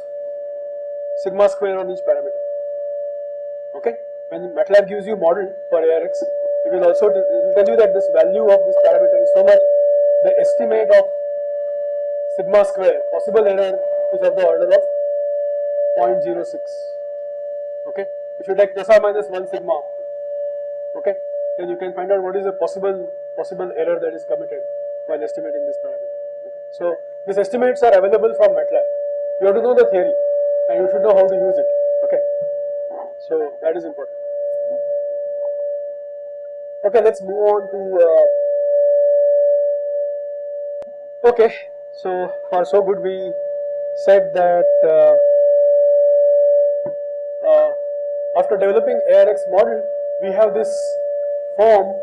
sigma square on each parameter. Okay? When MATLAB gives you model for ARX, it will also it will tell you that this value of this parameter is so much. The estimate of sigma square possible error is of the order of 0.06. Okay? If you take plus or minus 1 sigma, okay, then you can find out what is the possible possible error that is committed while estimating this parameter. Okay. So these estimates are available from MATLAB. You have to know the theory and you should know how to use it. Okay. So that is important. Okay, let's move on to. Uh, okay, so for so good we said that uh, uh, after developing ARX model, we have this form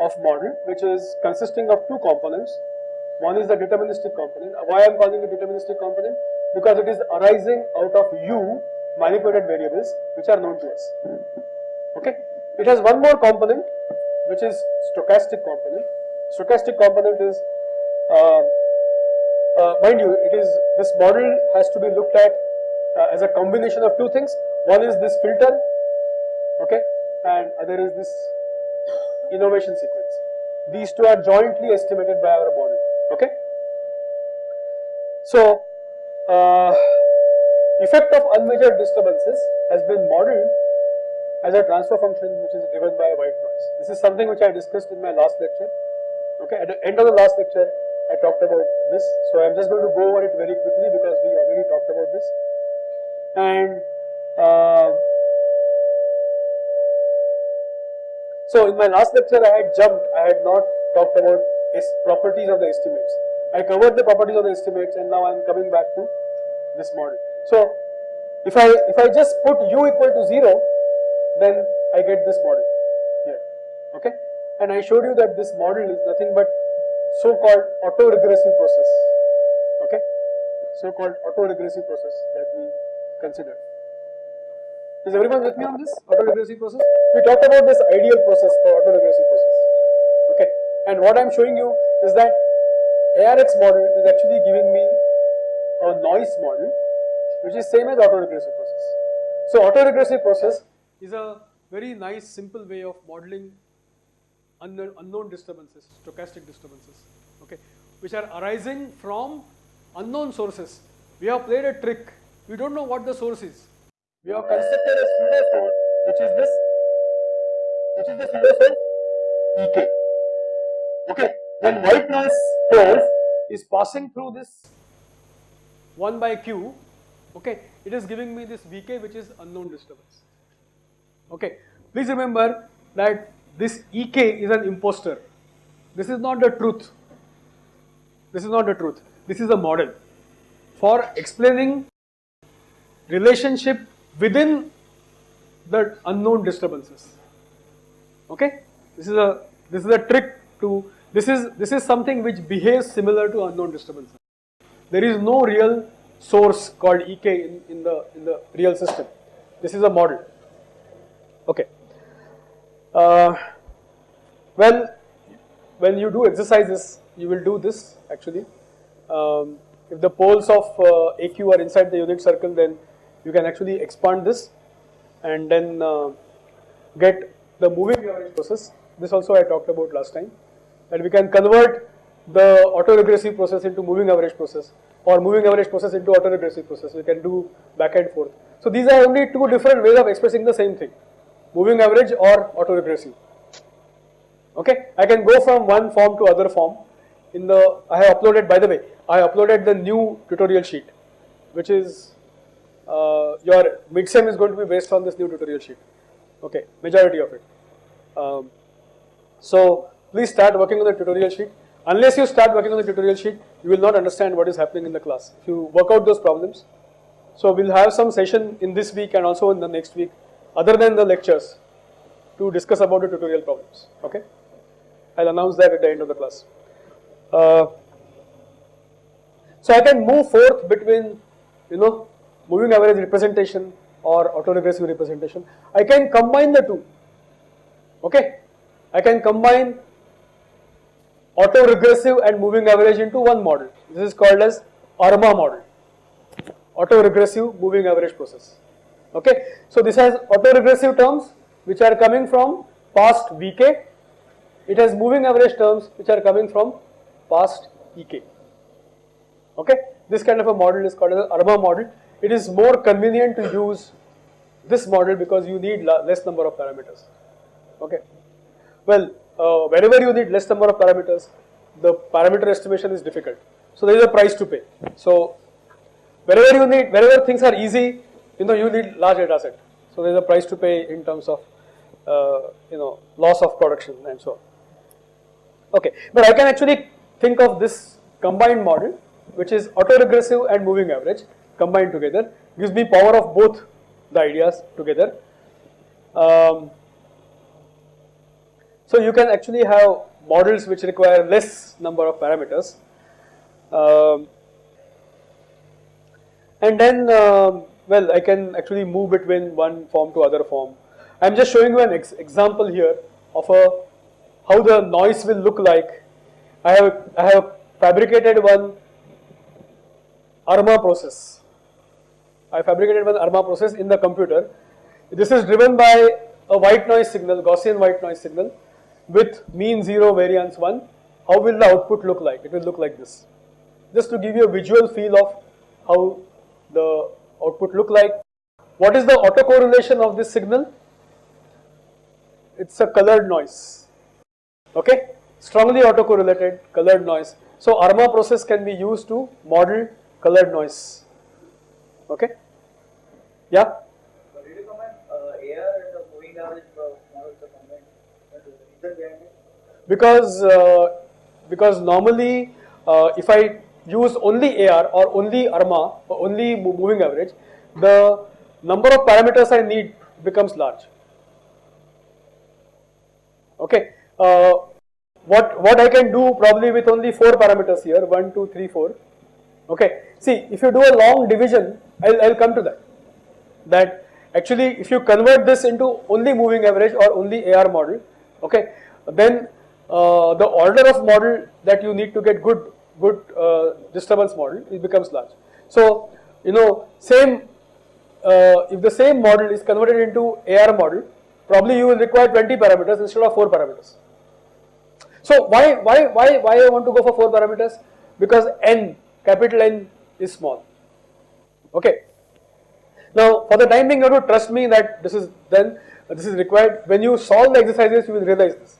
of model which is consisting of two components. One is the deterministic component. Why I am calling it deterministic component? Because it is arising out of u manipulated variables which are known to us. Okay. It has one more component which is stochastic component. Stochastic component is, uh, uh, mind you, it is this model has to be looked at uh, as a combination of two things. One is this filter, okay, and other is this innovation sequence. These two are jointly estimated by our model. Okay. So, uh, effect of unmeasured disturbances has been modeled as a transfer function which is driven by a white noise. This is something which I discussed in my last lecture. Okay, at the end of the last lecture, I talked about this. So I'm just going to go over it very quickly because we already talked about this. And uh, so in my last lecture, I had jumped. I had not talked about properties of the estimates. I covered the properties of the estimates, and now I'm coming back to this model. So if I if I just put u equal to zero, then I get this model here. Okay, and I showed you that this model is nothing but so-called auto-regressive process. Okay, so-called auto-regressive process that we considered. Is everyone with me on this auto-regressive process? We talked about this ideal process for auto-regressive process. Okay, and what I am showing you is that ARX model is actually giving me a noise model which is same as auto-regressive process. So auto-regressive process is a very nice simple way of modeling unknown, unknown disturbances, stochastic disturbances, okay, which are arising from unknown sources. We have played a trick, we don't know what the source is. We have constructed a pseudo source which is this, which is the pseudo source EK. Okay, then white noise source is passing through this 1 by q, okay, it is giving me this Vk which is unknown disturbance. Okay, please remember that this Ek is an impostor. This is not the truth. This is not the truth. This is a model for explaining relationship within the unknown disturbances. Okay, this is a this is a trick to this is this is something which behaves similar to unknown disturbances. There is no real source called Ek in, in the in the real system. This is a model. Okay. Uh, well, when you do exercises, you will do this actually. Um, if the poles of uh, AQ are inside the unit circle, then you can actually expand this and then uh, get the moving average process. This also I talked about last time. That we can convert the autoregressive process into moving average process or moving average process into autoregressive process. We can do back and forth. So these are only two different ways of expressing the same thing moving average or autoregressive. Okay, I can go from one form to other form. In the I have uploaded by the way, I uploaded the new tutorial sheet, which is uh, your midsem is going to be based on this new tutorial sheet. Okay, majority of it. Um, so please start working on the tutorial sheet. unless you start working on the tutorial sheet, you will not understand what is happening in the class. If you work out those problems, so we'll have some session in this week and also in the next week, other than the lectures, to discuss about the tutorial problems. Okay, I'll announce that at the end of the class. Uh, so I can move forth between, you know, moving average representation or autoregressive representation. I can combine the two. Okay, I can combine autoregressive and moving average into one model. This is called as ARMA model, autoregressive moving average process. Okay, so this has autoregressive terms which are coming from past VK. It has moving average terms which are coming from past EK. Okay, this kind of a model is called as ARMA model. It is more convenient to use this model because you need less number of parameters. Okay, well, uh, whenever you need less number of parameters, the parameter estimation is difficult. So there is a price to pay. So wherever you need, wherever things are easy, you know, you need large data set. So there is a price to pay in terms of, uh, you know, loss of production and so on. Okay, but I can actually think of this combined model which is autoregressive and moving average combined together gives me power of both the ideas together. Um, so you can actually have models which require less number of parameters. Um, and then, uh, well, I can actually move between one form to other form. I am just showing you an ex example here of a how the noise will look like. I have I have fabricated one ARMA process. I fabricated one ARMA process in the computer. This is driven by a white noise signal, Gaussian white noise signal with mean 0 variance 1. How will the output look like? It will look like this. Just to give you a visual feel of how the output look like. What is the autocorrelation of this signal? It's a colored noise. Okay, strongly autocorrelated colored noise. So ARMA process can be used to model colored noise. Okay. Yeah. But did you combine uh, AR and the moving average uh, models are combined? What is the reason behind it? Because uh, because normally uh, if I use only AR or only ARMA or only moving average, the number of parameters I need becomes large. Okay. Uh, what what I can do probably with only four parameters here one two three four. Okay. See if you do a long division, I'll I'll come to that. That actually if you convert this into only moving average or only AR model, okay, then uh, the order of model that you need to get good good uh, disturbance model it becomes large. So you know same uh, if the same model is converted into AR model, probably you will require 20 parameters instead of 4 parameters. So why why why why I want to go for 4 parameters? Because n capital N is small. Okay. Now for the time being you have to trust me that this is then this is required. When you solve the exercises you will realize this.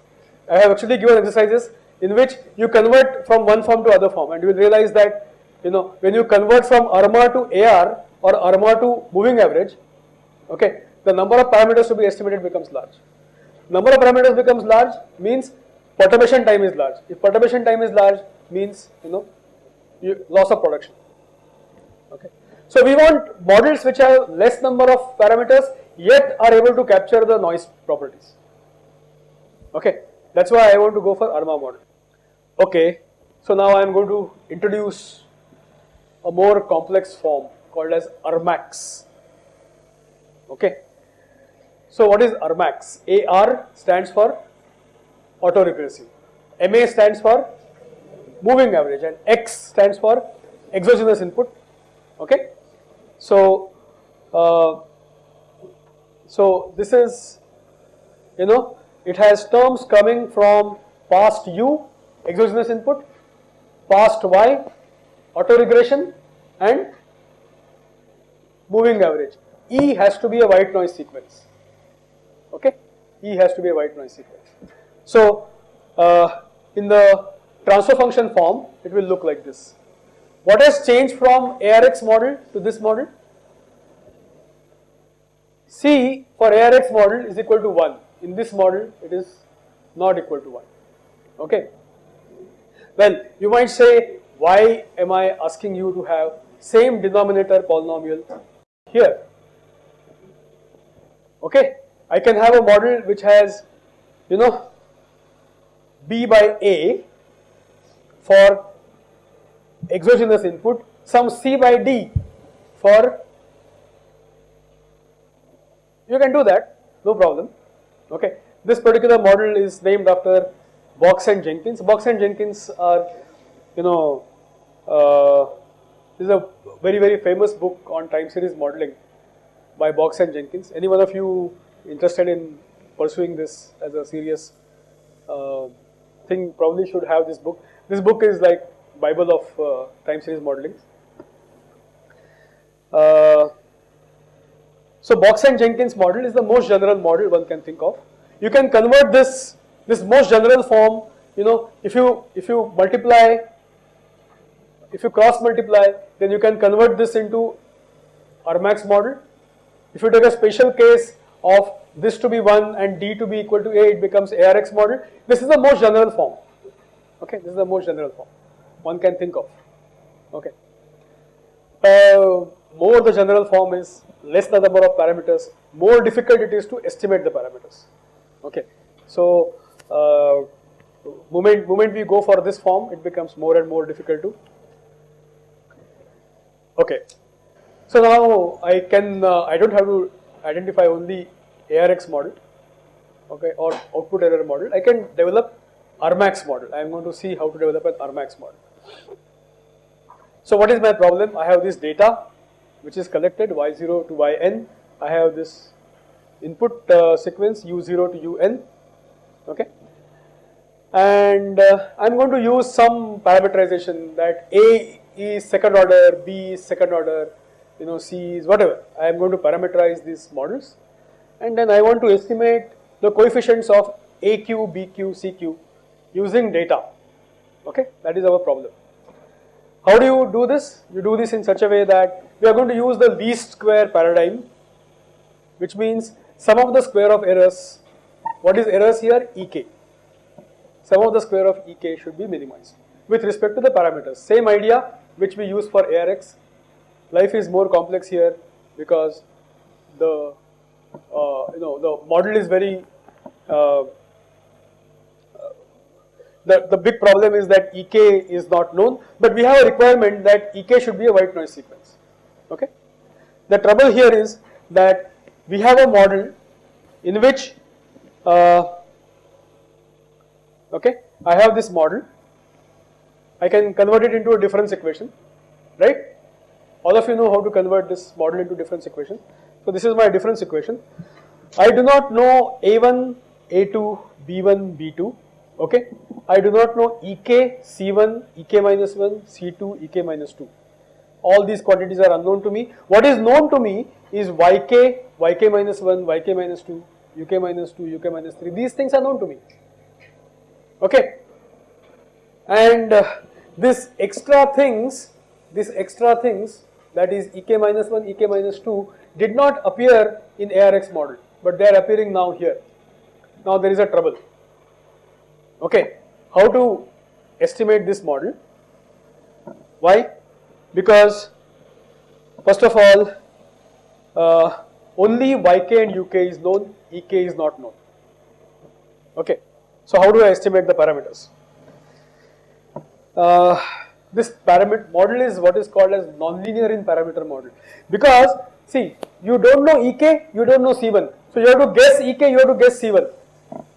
I have actually given exercises in which you convert from one form to other form and you will realize that you know when you convert from ARMA to AR or ARMA to moving average, okay, the number of parameters to be estimated becomes large. Number of parameters becomes large means perturbation time is large. If perturbation time is large means you know you, loss of production. Okay. So we want models which have less number of parameters yet are able to capture the noise properties. Okay, that's why I want to go for ARMA model. Okay, so now I am going to introduce a more complex form called as ARMAX. Okay, so what is ARMAX? AR stands for autoregressive, MA stands for moving average, and X stands for exogenous input. Okay, so uh, so this is you know it has terms coming from past U exogenous input, past Y autoregression and moving average. E has to be a white noise sequence. Okay, E has to be a white noise sequence. So uh, in the transfer function form, it will look like this. What has changed from ARX model to this model? C for ARX model is equal to 1. In this model, it is not equal to 1. Okay. Well, you might say, why am I asking you to have same denominator polynomial here? Okay, I can have a model which has, you know, b by a for exogenous input, some c by d for, you can do that, no problem. Okay, this particular model is named after Box and Jenkins. Box and Jenkins are, you know, uh, this is a very very famous book on time series modeling by Box and Jenkins. Any one of you interested in pursuing this as a serious uh, thing probably should have this book. This book is like Bible of uh, time series modeling. Uh, so Box and Jenkins model is the most general model one can think of. You can convert this this most general form. You know, if you if you multiply, if you cross multiply, then you can convert this into Armax model. If you take a special case of this to be 1 and d to be equal to a, it becomes ARX model. This is the most general form. Okay, this is the most general form one can think of. Okay. Uh, more the general form is, less the number of parameters, more difficult it is to estimate the parameters. Okay. So, uh, moment, moment we go for this form, it becomes more and more difficult to. Okay. So now I can, uh, I don't have to identify only ARX model, okay, or output error model. I can develop Armax model. I am going to see how to develop an Armax model. So what is my problem? I have this data which is collected y0 to yn. I have this input uh, sequence u0 to un, okay. And uh, I am going to use some parameterization that A is second order, B is second order, you know, C is whatever. I am going to parameterize these models and then I want to estimate the coefficients of AQ, BQ, CQ using data, okay. That is our problem. How do you do this? You do this in such a way that we are going to use the least square paradigm, which means sum of the square of errors. What is errors here? Ek. Sum of the square of Ek should be minimized with respect to the parameters. Same idea which we use for ARX. Life is more complex here because the uh, you know the model is very uh, the, the big problem is that Ek is not known, but we have a requirement that Ek should be a white noise sequence. Okay. The trouble here is that we have a model in which, uh, okay, I have this model. I can convert it into a difference equation, right? All of you know how to convert this model into difference equation. So this is my difference equation. I do not know A1, A2, B1, B2 okay. I do not know Ek, C1, Ek minus 1, C2, Ek minus 2. All these quantities are unknown to me. What is known to me is Yk, Yk minus 1, Yk minus 2, Uk minus 2, Uk minus 3. These things are known to me. Okay. And uh, this extra things, this extra things that is Ek minus 1, Ek minus 2 did not appear in ARX model, but they are appearing now here. Now there is a trouble. Okay, how to estimate this model? Why? Because first of all, uh, only yk and uk is known, ek is not known. Okay, so how do I estimate the parameters? Uh, this parameter model is what is called as nonlinear in parameter model because see you don't know ek, you don't know c1, so you have to guess ek, you have to guess c1.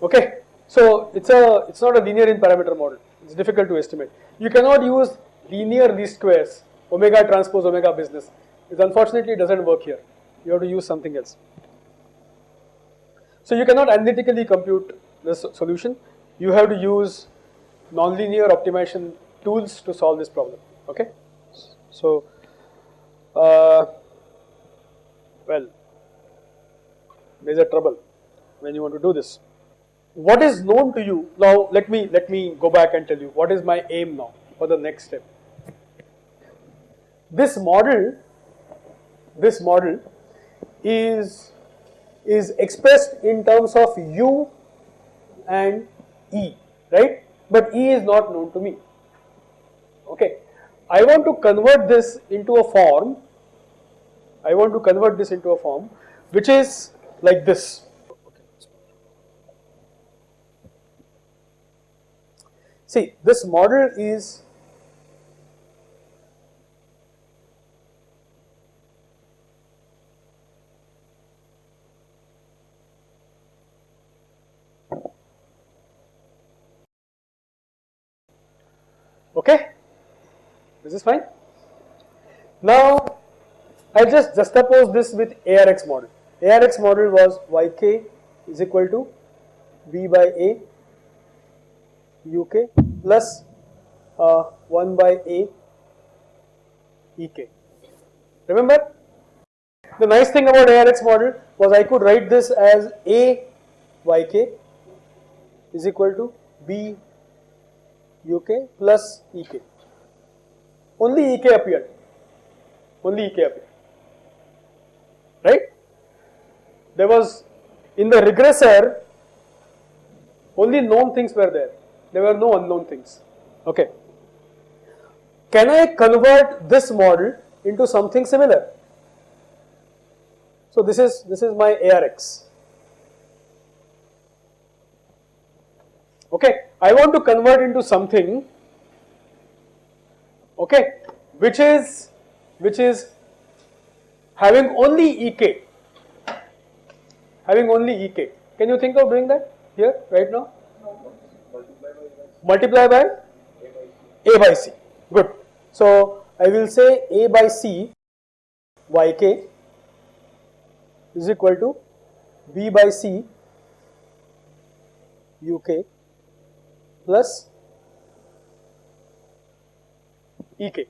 Okay, so it's a it's not a linear in parameter model. It's difficult to estimate. You cannot use linear least squares, omega transpose omega business. It unfortunately doesn't work here. You have to use something else. So you cannot analytically compute this solution. You have to use nonlinear optimization tools to solve this problem. Okay. So, uh, well, a trouble when you want to do this what is known to you now let me let me go back and tell you what is my aim now for the next step this model this model is is expressed in terms of u and e right but e is not known to me Okay. I want to convert this into a form. I want to convert this into a form which is like this. See, this model is Okay, this is fine. Now, I just juxtapose this with ARX model. ARX model was yk is equal to b by a uk plus uh, 1 by a ek. Remember, the nice thing about ARX model was I could write this as a yk is equal to b uk plus ek. Only ek appeared. Only ek appeared. Right? There was in the regressor only known things were there. There were no unknown things. Okay. Can I convert this model into something similar? So this is this is my ARX. Okay, I want to convert into something okay which is which is having only ek having only ek can you think of doing that here right now? Multiply by a by c. Good. So i will say a by c yk is equal to b by c uk plus ek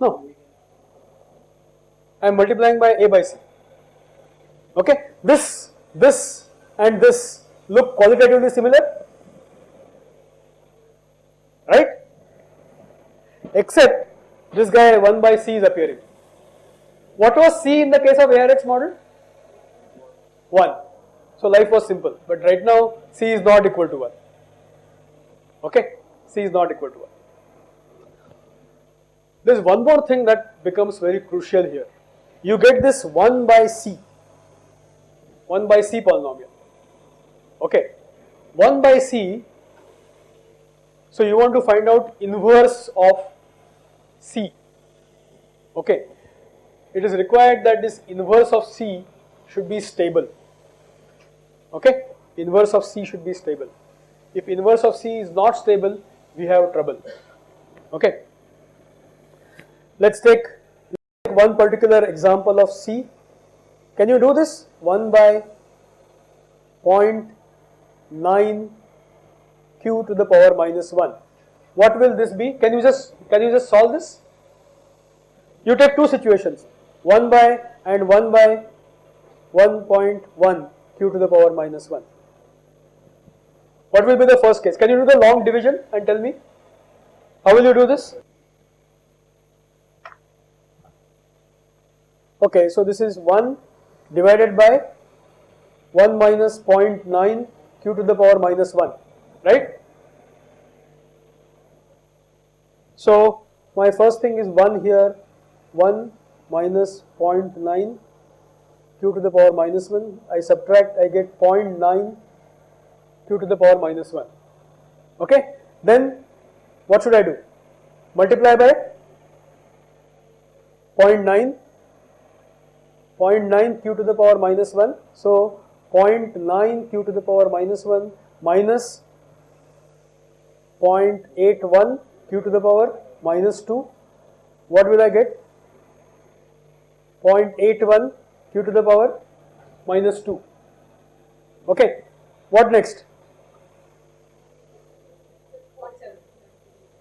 no. I am multiplying by a by c. Okay? This this and this look qualitatively similar. Right? Except this guy 1 by c is appearing. What was c in the case of ARX model? 1 so life was simple. But right now c is not equal to 1 okay? C is not equal to 1 there is one more thing that becomes very crucial here. You get this 1 by c. 1 by c polynomial. Okay? 1 by c so you want to find out inverse of c. Okay? It is required that this inverse of c should be stable okay? Inverse of c should be stable. If inverse of c is not stable we have trouble. Okay? Let's take one particular example of c. Can you do this? 1 by 0.9 q to the power minus 1 what will this be? Can you just can you just solve this? You take two situations. 1 by and 1 by 1.1 q to the power minus 1 what will be the first case? Can you do the long division and tell me? How will you do this? Okay so this is 1 divided by 1 minus 0.9 q to the power minus 1 right? So my first thing is 1 here 1 minus 0.9 to the power minus 1 I subtract I get 0.9 q to the power minus 1 okay? Then what should I do? Multiply by 0.9 0.9 q to the power minus 1 so 0.9 q to the power minus 1 minus 0.81 q to the power minus 2 what will I get? 0.81 q to the power minus 2 okay what next?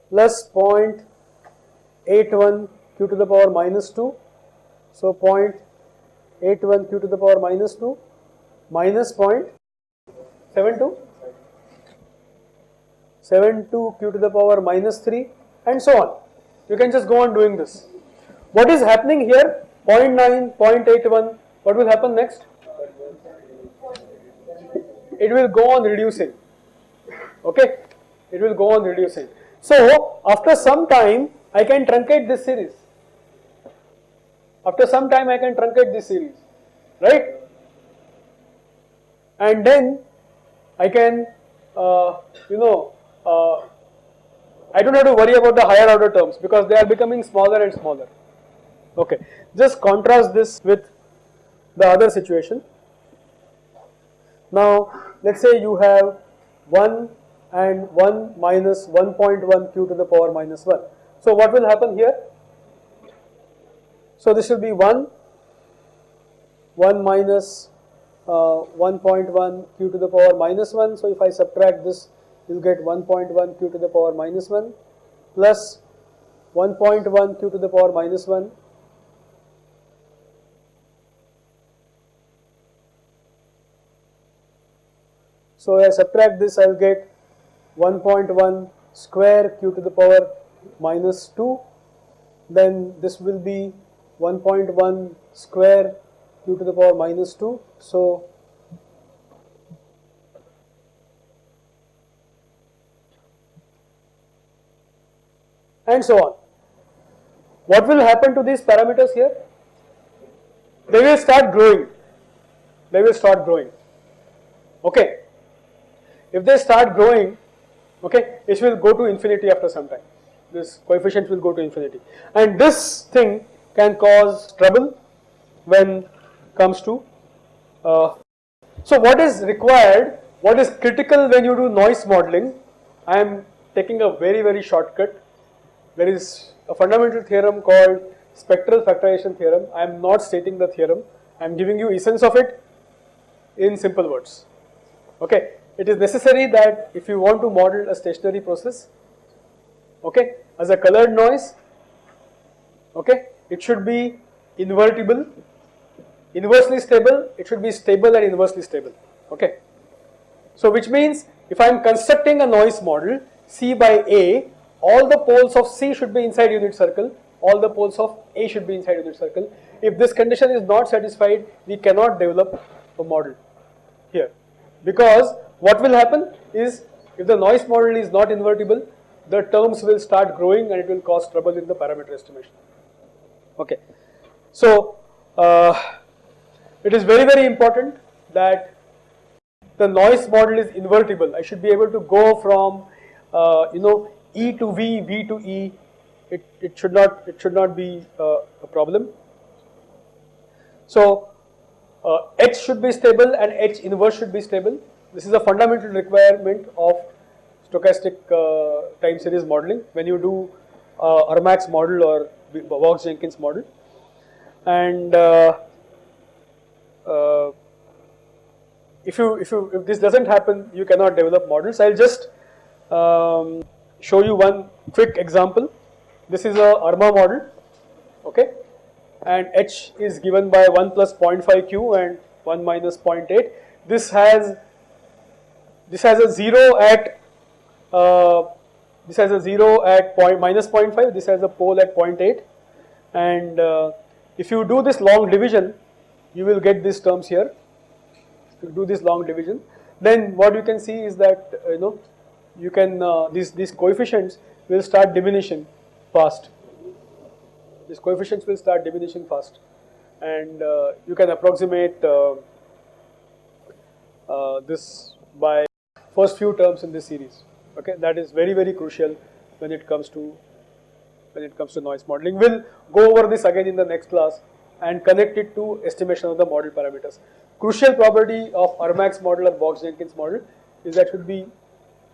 Plus 0.81 q to the power minus 2 so 0.81 q to the power minus 2 minus 0.72 72 q to the power minus 3 and so on. You can just go on doing this. What is happening here? 0.9 0.81 what will happen next it will go on reducing okay it will go on reducing. So after some time I can truncate this series. After some time I can truncate this series, right? And then I can, uh, you know, uh, I don't have to worry about the higher order terms because they are becoming smaller and smaller. Okay, just contrast this with the other situation. Now, let us say you have 1 and 1 minus 1.1 q to the power minus 1. So, what will happen here? So, this will be 1, 1 minus uh, 1.1 q to the power minus 1. So, if I subtract this, you will get 1.1 q to the power minus 1 plus 1.1 q to the power minus 1 So I subtract this, I will get 1.1 square q to the power minus 2. Then this will be 1.1 square q to the power minus 2. So and so on. What will happen to these parameters here? They will start growing. They will start growing. Okay. If they start growing, okay, it will go to infinity after some time. This coefficient will go to infinity. And this thing can cause trouble when comes to. Uh, so what is required, what is critical when you do noise modeling, I am taking a very very shortcut there is a fundamental theorem called spectral factorization theorem. I am not stating the theorem, I am giving you essence of it in simple words. Okay, it is necessary that if you want to model a stationary process, okay, as a colored noise, okay, it should be invertible, inversely stable, it should be stable and inversely stable, okay. So which means if I am constructing a noise model C by A all the poles of C should be inside unit circle, all the poles of A should be inside unit circle. If this condition is not satisfied, we cannot develop a model here because what will happen is if the noise model is not invertible, the terms will start growing and it will cause trouble in the parameter estimation. Okay. So, uh, it is very very important that the noise model is invertible. I should be able to go from uh, you know E to V, V to E, it, it should not it should not be uh, a problem. So uh, H should be stable and H inverse should be stable. This is a fundamental requirement of stochastic uh, time series modeling when you do uh, model or Box-Jenkins model. And uh, uh, if you if you if this doesn't happen, you cannot develop models. I'll just um, show you one quick example. This is a ARMA model, okay, and H is given by 1 plus 0.5 Q and 1 minus 0.8. This has this has a 0 at uh, this has a 0 at point minus 0.5, this has a pole at 0.8 and uh, if you do this long division you will get these terms here. If you do this long division then what you can see is that uh, you know you can uh, these these coefficients will start diminishing fast. These coefficients will start diminishing fast, and uh, you can approximate uh, this by first few terms in this series. Okay, that is very very crucial when it comes to when it comes to noise modeling. We'll go over this again in the next class and connect it to estimation of the model parameters. Crucial property of Armax model or Box-Jenkins model is that should be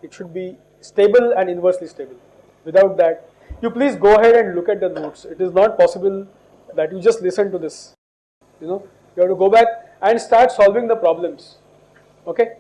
it should be stable and inversely stable. Without that, you please go ahead and look at the notes. It is not possible that you just listen to this. You know, you have to go back and start solving the problems. Okay.